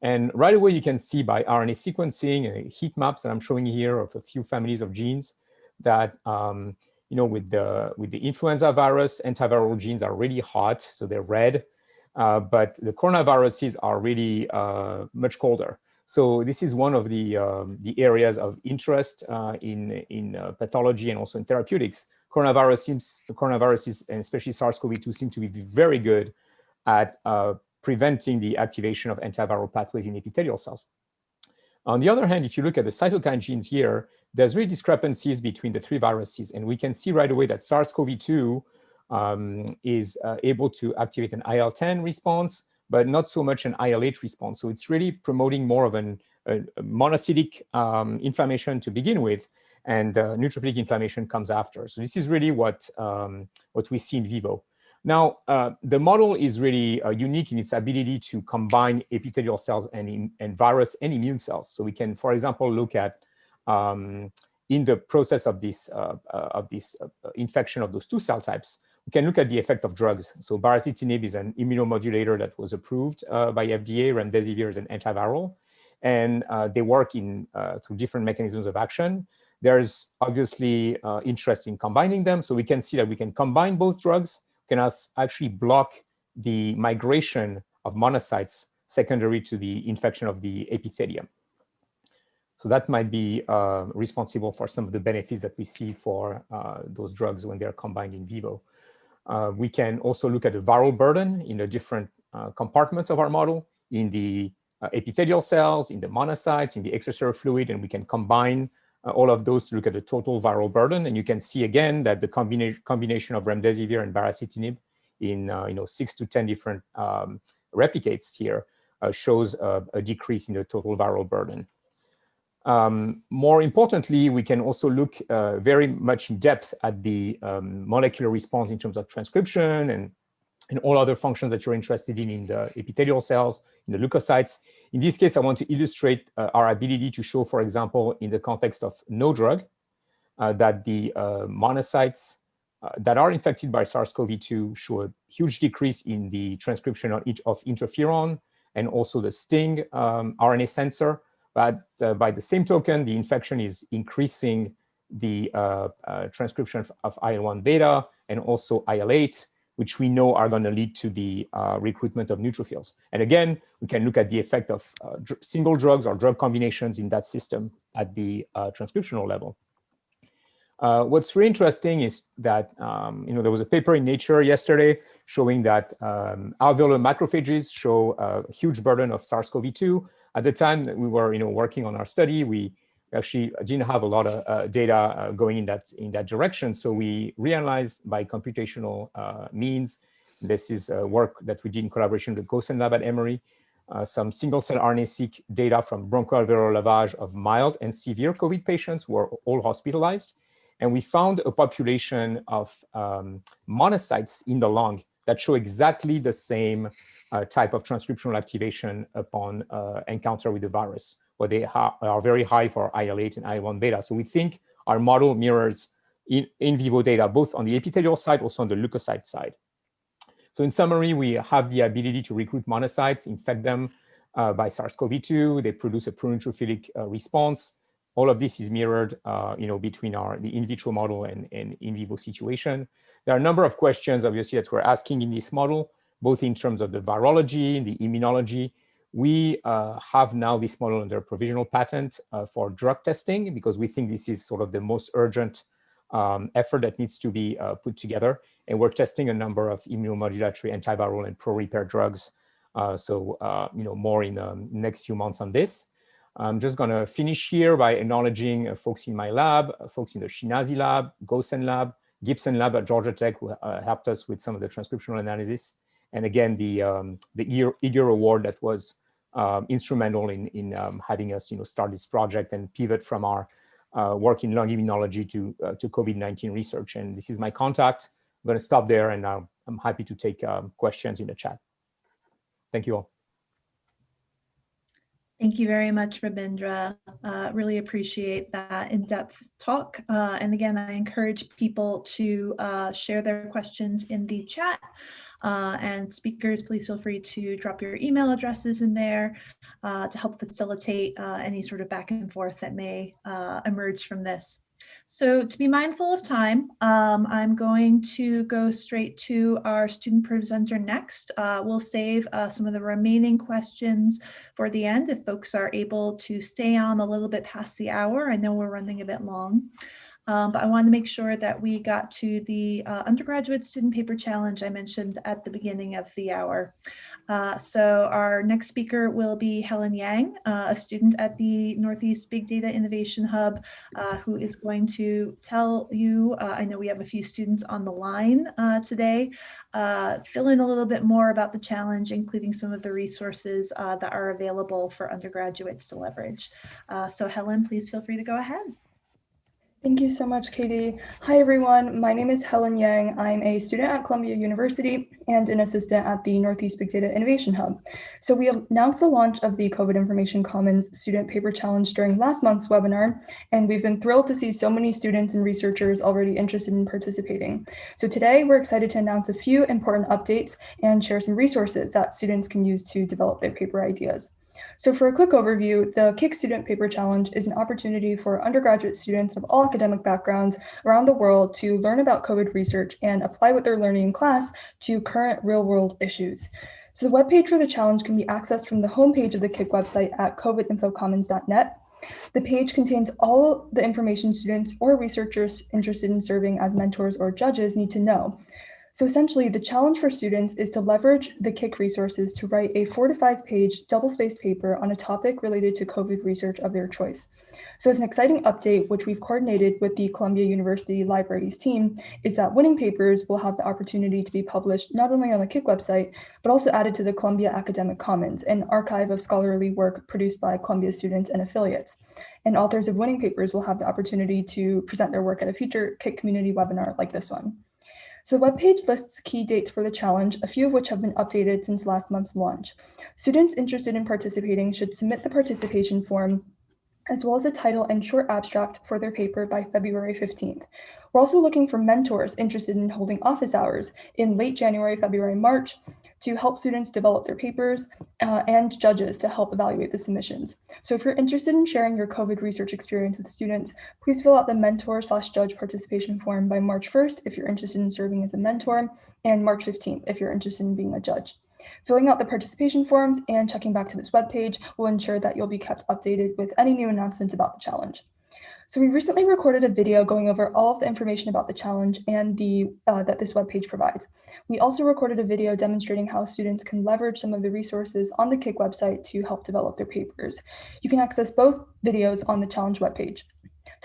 And right away, you can see by RNA sequencing and heat maps that I'm showing here of a few families of genes that um, you know, with the, with the influenza virus, antiviral genes are really hot, so they're red. Uh, but the coronaviruses are really uh, much colder. So this is one of the, um, the areas of interest uh, in, in uh, pathology and also in therapeutics. Coronavirus seems, coronaviruses and especially SARS-CoV-2 seem to be very good at uh, preventing the activation of antiviral pathways in epithelial cells. On the other hand, if you look at the cytokine genes here, there's really discrepancies between the three viruses. And we can see right away that SARS-CoV-2 um, is uh, able to activate an IL-10 response, but not so much an IL-8 response. So it's really promoting more of an, a, a monocytic um, inflammation to begin with, and uh, neutrophilic inflammation comes after. So this is really what, um, what we see in vivo. Now, uh, the model is really uh, unique in its ability to combine epithelial cells and, and virus and immune cells. So we can, for example, look at um, in the process of this, uh, uh of this uh, infection of those two cell types, we can look at the effect of drugs. So baricitinib is an immunomodulator that was approved uh, by FDA. Remdesivir is an antiviral, and uh, they work in uh, through different mechanisms of action. There's obviously uh, interest in combining them. So we can see that we can combine both drugs, can actually block the migration of monocytes secondary to the infection of the epithelium. So that might be uh, responsible for some of the benefits that we see for uh, those drugs when they're combined in vivo. Uh, we can also look at the viral burden in the different uh, compartments of our model, in the uh, epithelial cells, in the monocytes, in the extracellular fluid, and we can combine uh, all of those to look at the total viral burden. And you can see again that the combina combination of remdesivir and baricitinib in uh, you know six to 10 different um, replicates here uh, shows a decrease in the total viral burden. Um, more importantly, we can also look uh, very much in depth at the um, molecular response in terms of transcription and, and all other functions that you're interested in in the epithelial cells, in the leukocytes. In this case, I want to illustrate uh, our ability to show, for example, in the context of no drug, uh, that the uh, monocytes uh, that are infected by SARS-CoV-2 show a huge decrease in the transcription of, of interferon and also the STING um, RNA sensor, but uh, by the same token, the infection is increasing the uh, uh, transcription of, of IL-1 beta and also IL-8, which we know are going to lead to the uh, recruitment of neutrophils. And again, we can look at the effect of uh, dr single drugs or drug combinations in that system at the uh, transcriptional level. what's really interesting is that, um, you know, there was a paper in Nature yesterday showing that um, alveolar macrophages show a huge burden of SARS-CoV-2, at the time that we were, you know, working on our study, we actually didn't have a lot of uh, data uh, going in that in that direction. So we realized by computational uh, means, this is work that we did in collaboration with Gosen Lab at Emory, uh, some single-cell RNA-seq data from bronchoalveolar lavage of mild and severe COVID patients who were all hospitalized. And we found a population of um, monocytes in the lung that show exactly the same type of transcriptional activation upon uh, encounter with the virus, where they are very high for IL-8 and IL-1 beta. So we think our model mirrors in, in vivo data, both on the epithelial side, also on the leukocyte side. So in summary, we have the ability to recruit monocytes, infect them uh, by SARS-CoV-2. They produce a pro-neutrophilic uh, response. All of this is mirrored, uh, you know, between our the in vitro model and, and in vivo situation. There are a number of questions, obviously, that we're asking in this model both in terms of the virology, and the immunology. We uh, have now this model under provisional patent uh, for drug testing because we think this is sort of the most urgent um, effort that needs to be uh, put together. And we're testing a number of immunomodulatory antiviral and pro-repair drugs. Uh, so, uh, you know, more in the um, next few months on this. I'm just going to finish here by acknowledging uh, folks in my lab, folks in the Shinazi lab, Gosen lab, Gibson lab at Georgia Tech who helped us with some of the transcriptional analysis and again, the um, the Award that was um, instrumental in, in um, having us you know, start this project and pivot from our uh, work in lung immunology to, uh, to COVID-19 research. And this is my contact. I'm going to stop there and uh, I'm happy to take um, questions in the chat. Thank you all. Thank you very much, Rabindra. Uh, really appreciate that in-depth talk. Uh, and again, I encourage people to uh, share their questions in the chat. Uh, and speakers, please feel free to drop your email addresses in there uh, to help facilitate uh, any sort of back and forth that may emerge from this. So to be mindful of time, um, I'm going to go straight to our student presenter next. Uh, we'll save uh, some of the remaining questions for the end if folks are able to stay on a little bit past the hour. I know we're running a bit long. Um, but I wanted to make sure that we got to the uh, undergraduate student paper challenge I mentioned at the beginning of the hour. Uh, so our next speaker will be Helen Yang, uh, a student at the Northeast Big Data Innovation Hub, uh, who is going to tell you, uh, I know we have a few students on the line uh, today, fill in a little bit more about the challenge, including some of the resources that are available for undergraduates to leverage. so Helen, please feel free to go ahead. Thank you so much, Katie. Hi, everyone. My name is Helen Yang. I'm a student at Columbia University and an assistant at the Northeast Big Data Innovation Hub. So we announced the launch of the COVID Information Commons Student Paper Challenge during last month's webinar, and we've been thrilled to see so many students and researchers already interested in participating. So today we're excited to announce a few important updates and share some resources that students can use to develop their paper ideas. So for a quick overview, the KIC Student Paper Challenge is an opportunity for undergraduate students of all academic backgrounds around the world to learn about COVID research and apply what they're learning in class to current real-world issues. So the webpage for the challenge can be accessed from the homepage of the KIC website at covidinfocommons.net. The page contains all the information students or researchers interested in serving as mentors or judges need to know. So essentially, the challenge for students is to leverage the KIC resources to write a four to five page double-spaced paper on a topic related to COVID research of their choice. So as an exciting update, which we've coordinated with the Columbia University Libraries team, is that winning papers will have the opportunity to be published not only on the KIC website, but also added to the Columbia Academic Commons, an archive of scholarly work produced by Columbia students and affiliates. And authors of winning papers will have the opportunity to present their work at a future KIC community webinar like this one. So the webpage lists key dates for the challenge, a few of which have been updated since last month's launch. Students interested in participating should submit the participation form as well as a title and short abstract for their paper by February 15th. We're also looking for mentors interested in holding office hours in late January, February, March to help students develop their papers uh, and judges to help evaluate the submissions. So if you're interested in sharing your COVID research experience with students, please fill out the mentor slash judge participation form by March 1st if you're interested in serving as a mentor and March 15th if you're interested in being a judge. Filling out the participation forms and checking back to this webpage will ensure that you'll be kept updated with any new announcements about the challenge. So we recently recorded a video going over all of the information about the challenge and the uh, that this webpage provides. We also recorded a video demonstrating how students can leverage some of the resources on the KIC website to help develop their papers. You can access both videos on the challenge webpage.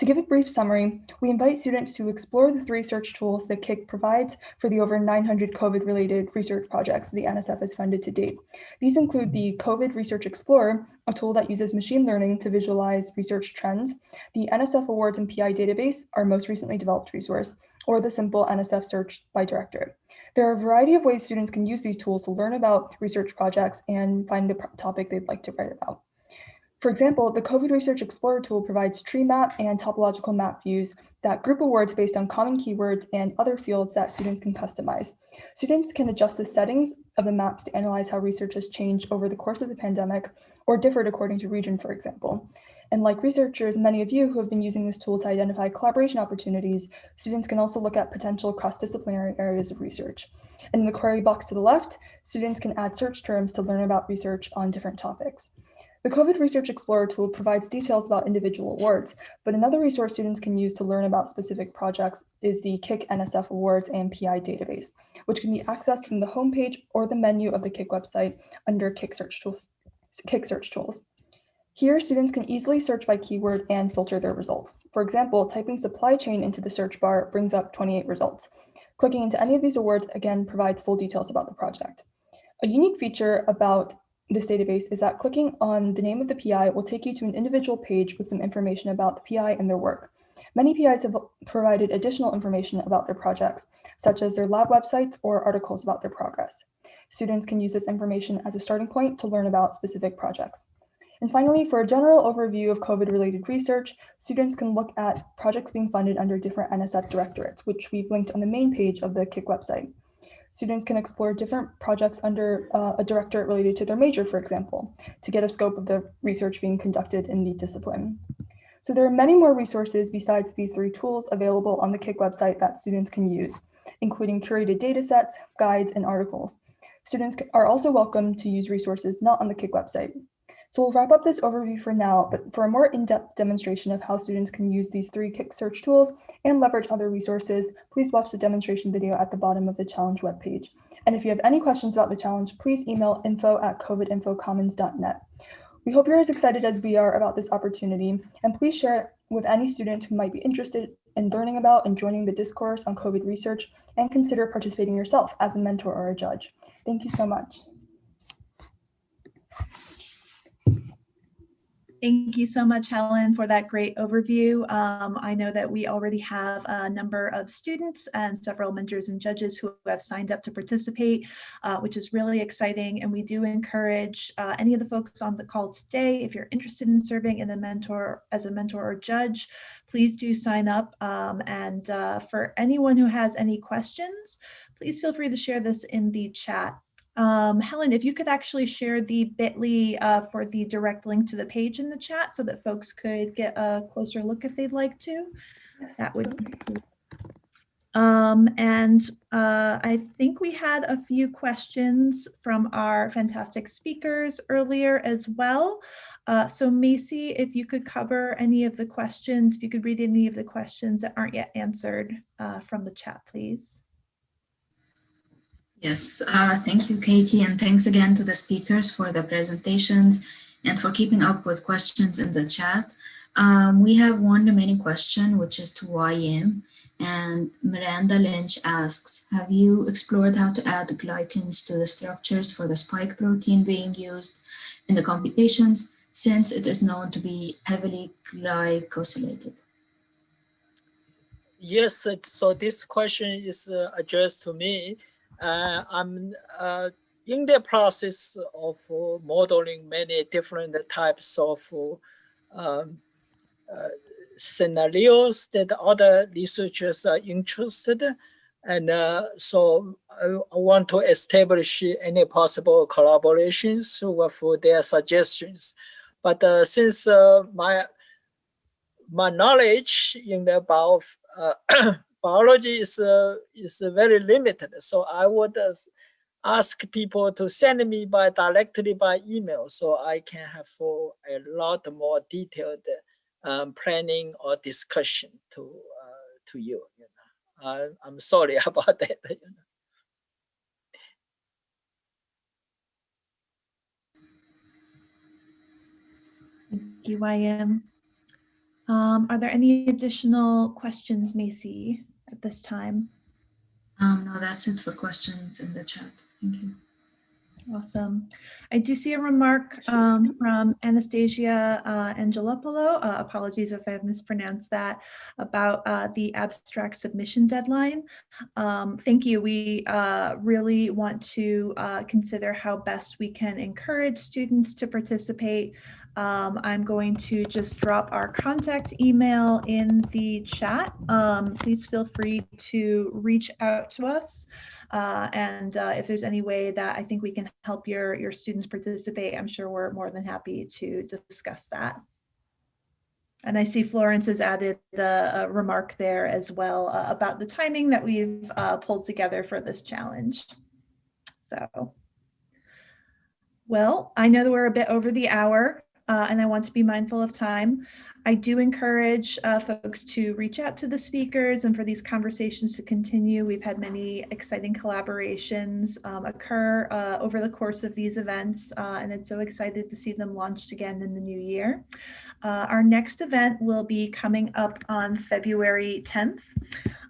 To give a brief summary, we invite students to explore the three search tools that KIC provides for the over 900 COVID-related research projects the NSF has funded to date. These include the COVID Research Explorer, a tool that uses machine learning to visualize research trends, the NSF Awards and PI database, our most recently developed resource, or the simple NSF search by directorate. There are a variety of ways students can use these tools to learn about research projects and find a topic they'd like to write about. For example, the COVID Research Explorer tool provides tree map and topological map views that group awards based on common keywords and other fields that students can customize. Students can adjust the settings of the maps to analyze how research has changed over the course of the pandemic or differed according to region, for example. And like researchers, many of you who have been using this tool to identify collaboration opportunities, students can also look at potential cross-disciplinary areas of research. And in the query box to the left, students can add search terms to learn about research on different topics. The COVID Research Explorer tool provides details about individual awards, but another resource students can use to learn about specific projects is the KIC NSF Awards and PI database, which can be accessed from the homepage or the menu of the KIC website under KIC Search Tools. KIC Search Tools. Here, students can easily search by keyword and filter their results. For example, typing supply chain into the search bar brings up 28 results. Clicking into any of these awards again provides full details about the project. A unique feature about this database is that clicking on the name of the PI will take you to an individual page with some information about the PI and their work. Many PIs have provided additional information about their projects, such as their lab websites or articles about their progress. Students can use this information as a starting point to learn about specific projects. And finally, for a general overview of COVID-related research, students can look at projects being funded under different NSF directorates, which we've linked on the main page of the KIC website. Students can explore different projects under uh, a directorate related to their major, for example, to get a scope of the research being conducted in the discipline. So So there are many more resources besides these three tools available on the KIC website that students can use, including curated data sets, guides, and articles. Students are also welcome to use resources not on the KIC website. So we'll wrap up this overview for now, but for a more in-depth demonstration of how students can use these three Kick search tools and leverage other resources, please watch the demonstration video at the bottom of the challenge webpage. And if you have any questions about the challenge, please email info at covidinfocommons.net. We hope you're as excited as we are about this opportunity, and please share it with any student who might be interested in learning about and joining the discourse on COVID research, and consider participating yourself as a mentor or a judge. Thank you so much. Thank you so much, Helen, for that great overview. Um, I know that we already have a number of students and several mentors and judges who have signed up to participate, uh, which is really exciting. And we do encourage uh, any of the folks on the call today, if you're interested in serving in a mentor as a mentor or judge, please do sign up. Um, and uh, for anyone who has any questions, please feel free to share this in the chat. Um, Helen, if you could actually share the bit.ly uh, for the direct link to the page in the chat so that folks could get a closer look if they'd like to. Yes, That would be cool. Um, and uh, I think we had a few questions from our fantastic speakers earlier as well. Uh, so Macy, if you could cover any of the questions, if you could read any of the questions that aren't yet answered uh, from the chat, please. Yes, uh, thank you, Katie, and thanks again to the speakers for the presentations and for keeping up with questions in the chat. Um, we have one remaining question, which is to YM, and Miranda Lynch asks, have you explored how to add glycans to the structures for the spike protein being used in the computations, since it is known to be heavily glycosylated? Yes, so this question is uh, addressed to me. Uh, I'm uh, in the process of uh, modeling many different types of um, uh, scenarios that other researchers are interested and uh, so I, want to establish any possible collaborations with their suggestions. But uh, since my my knowledge in the bio, biology is uh, is very limited. So I would uh, ask people to send me by directly by email, so I can have for a lot more detailed um, planning or discussion to uh, to you. You know, I, I'm sorry <laughs> about that. You know. Thank you, YM. Um, are there any additional questions, Macy, at this time? Um, no, that's it for questions in the chat. Thank you. Awesome. I do see a remark um, from Anastasia uh, Angelopoulos, uh, apologies if I've mispronounced that, about uh, the abstract submission deadline. Um, thank you. We uh, really want to uh, consider how best we can encourage students to participate um, I'm going to just drop our contact email in the chat. Um, please feel free to reach out to us. Uh, and uh, if there's any way that I think we can help your, your students participate, I'm sure we're more than happy to discuss that. And I see Florence has added the a remark there as well uh, about the timing that we've uh, pulled together for this challenge. So, well, I know that we're a bit over the hour uh, and I want to be mindful of time. I do encourage uh, folks to reach out to the speakers and for these conversations to continue. We've had many exciting collaborations um, occur uh, over the course of these events, uh, and it's so excited to see them launched again in the new year. Uh, our next event will be coming up on February 10th.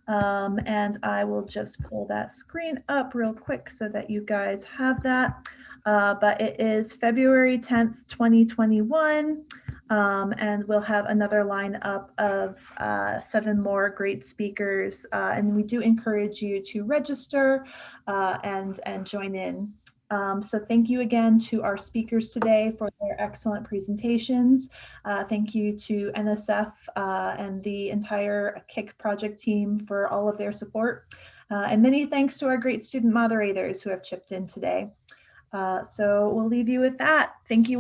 Um, and I will just pull that screen up real quick so that you guys have that uh, but it is February 10th, 2021. Um, and we'll have another lineup of uh, seven more great speakers. Uh, and we do encourage you to register uh, and, and join in. Um, so thank you again to our speakers today for their excellent presentations. Uh, thank you to NSF uh, and the entire KIC project team for all of their support. Uh, and many thanks to our great student moderators who have chipped in today. Uh, so we'll leave you with that. Thank you.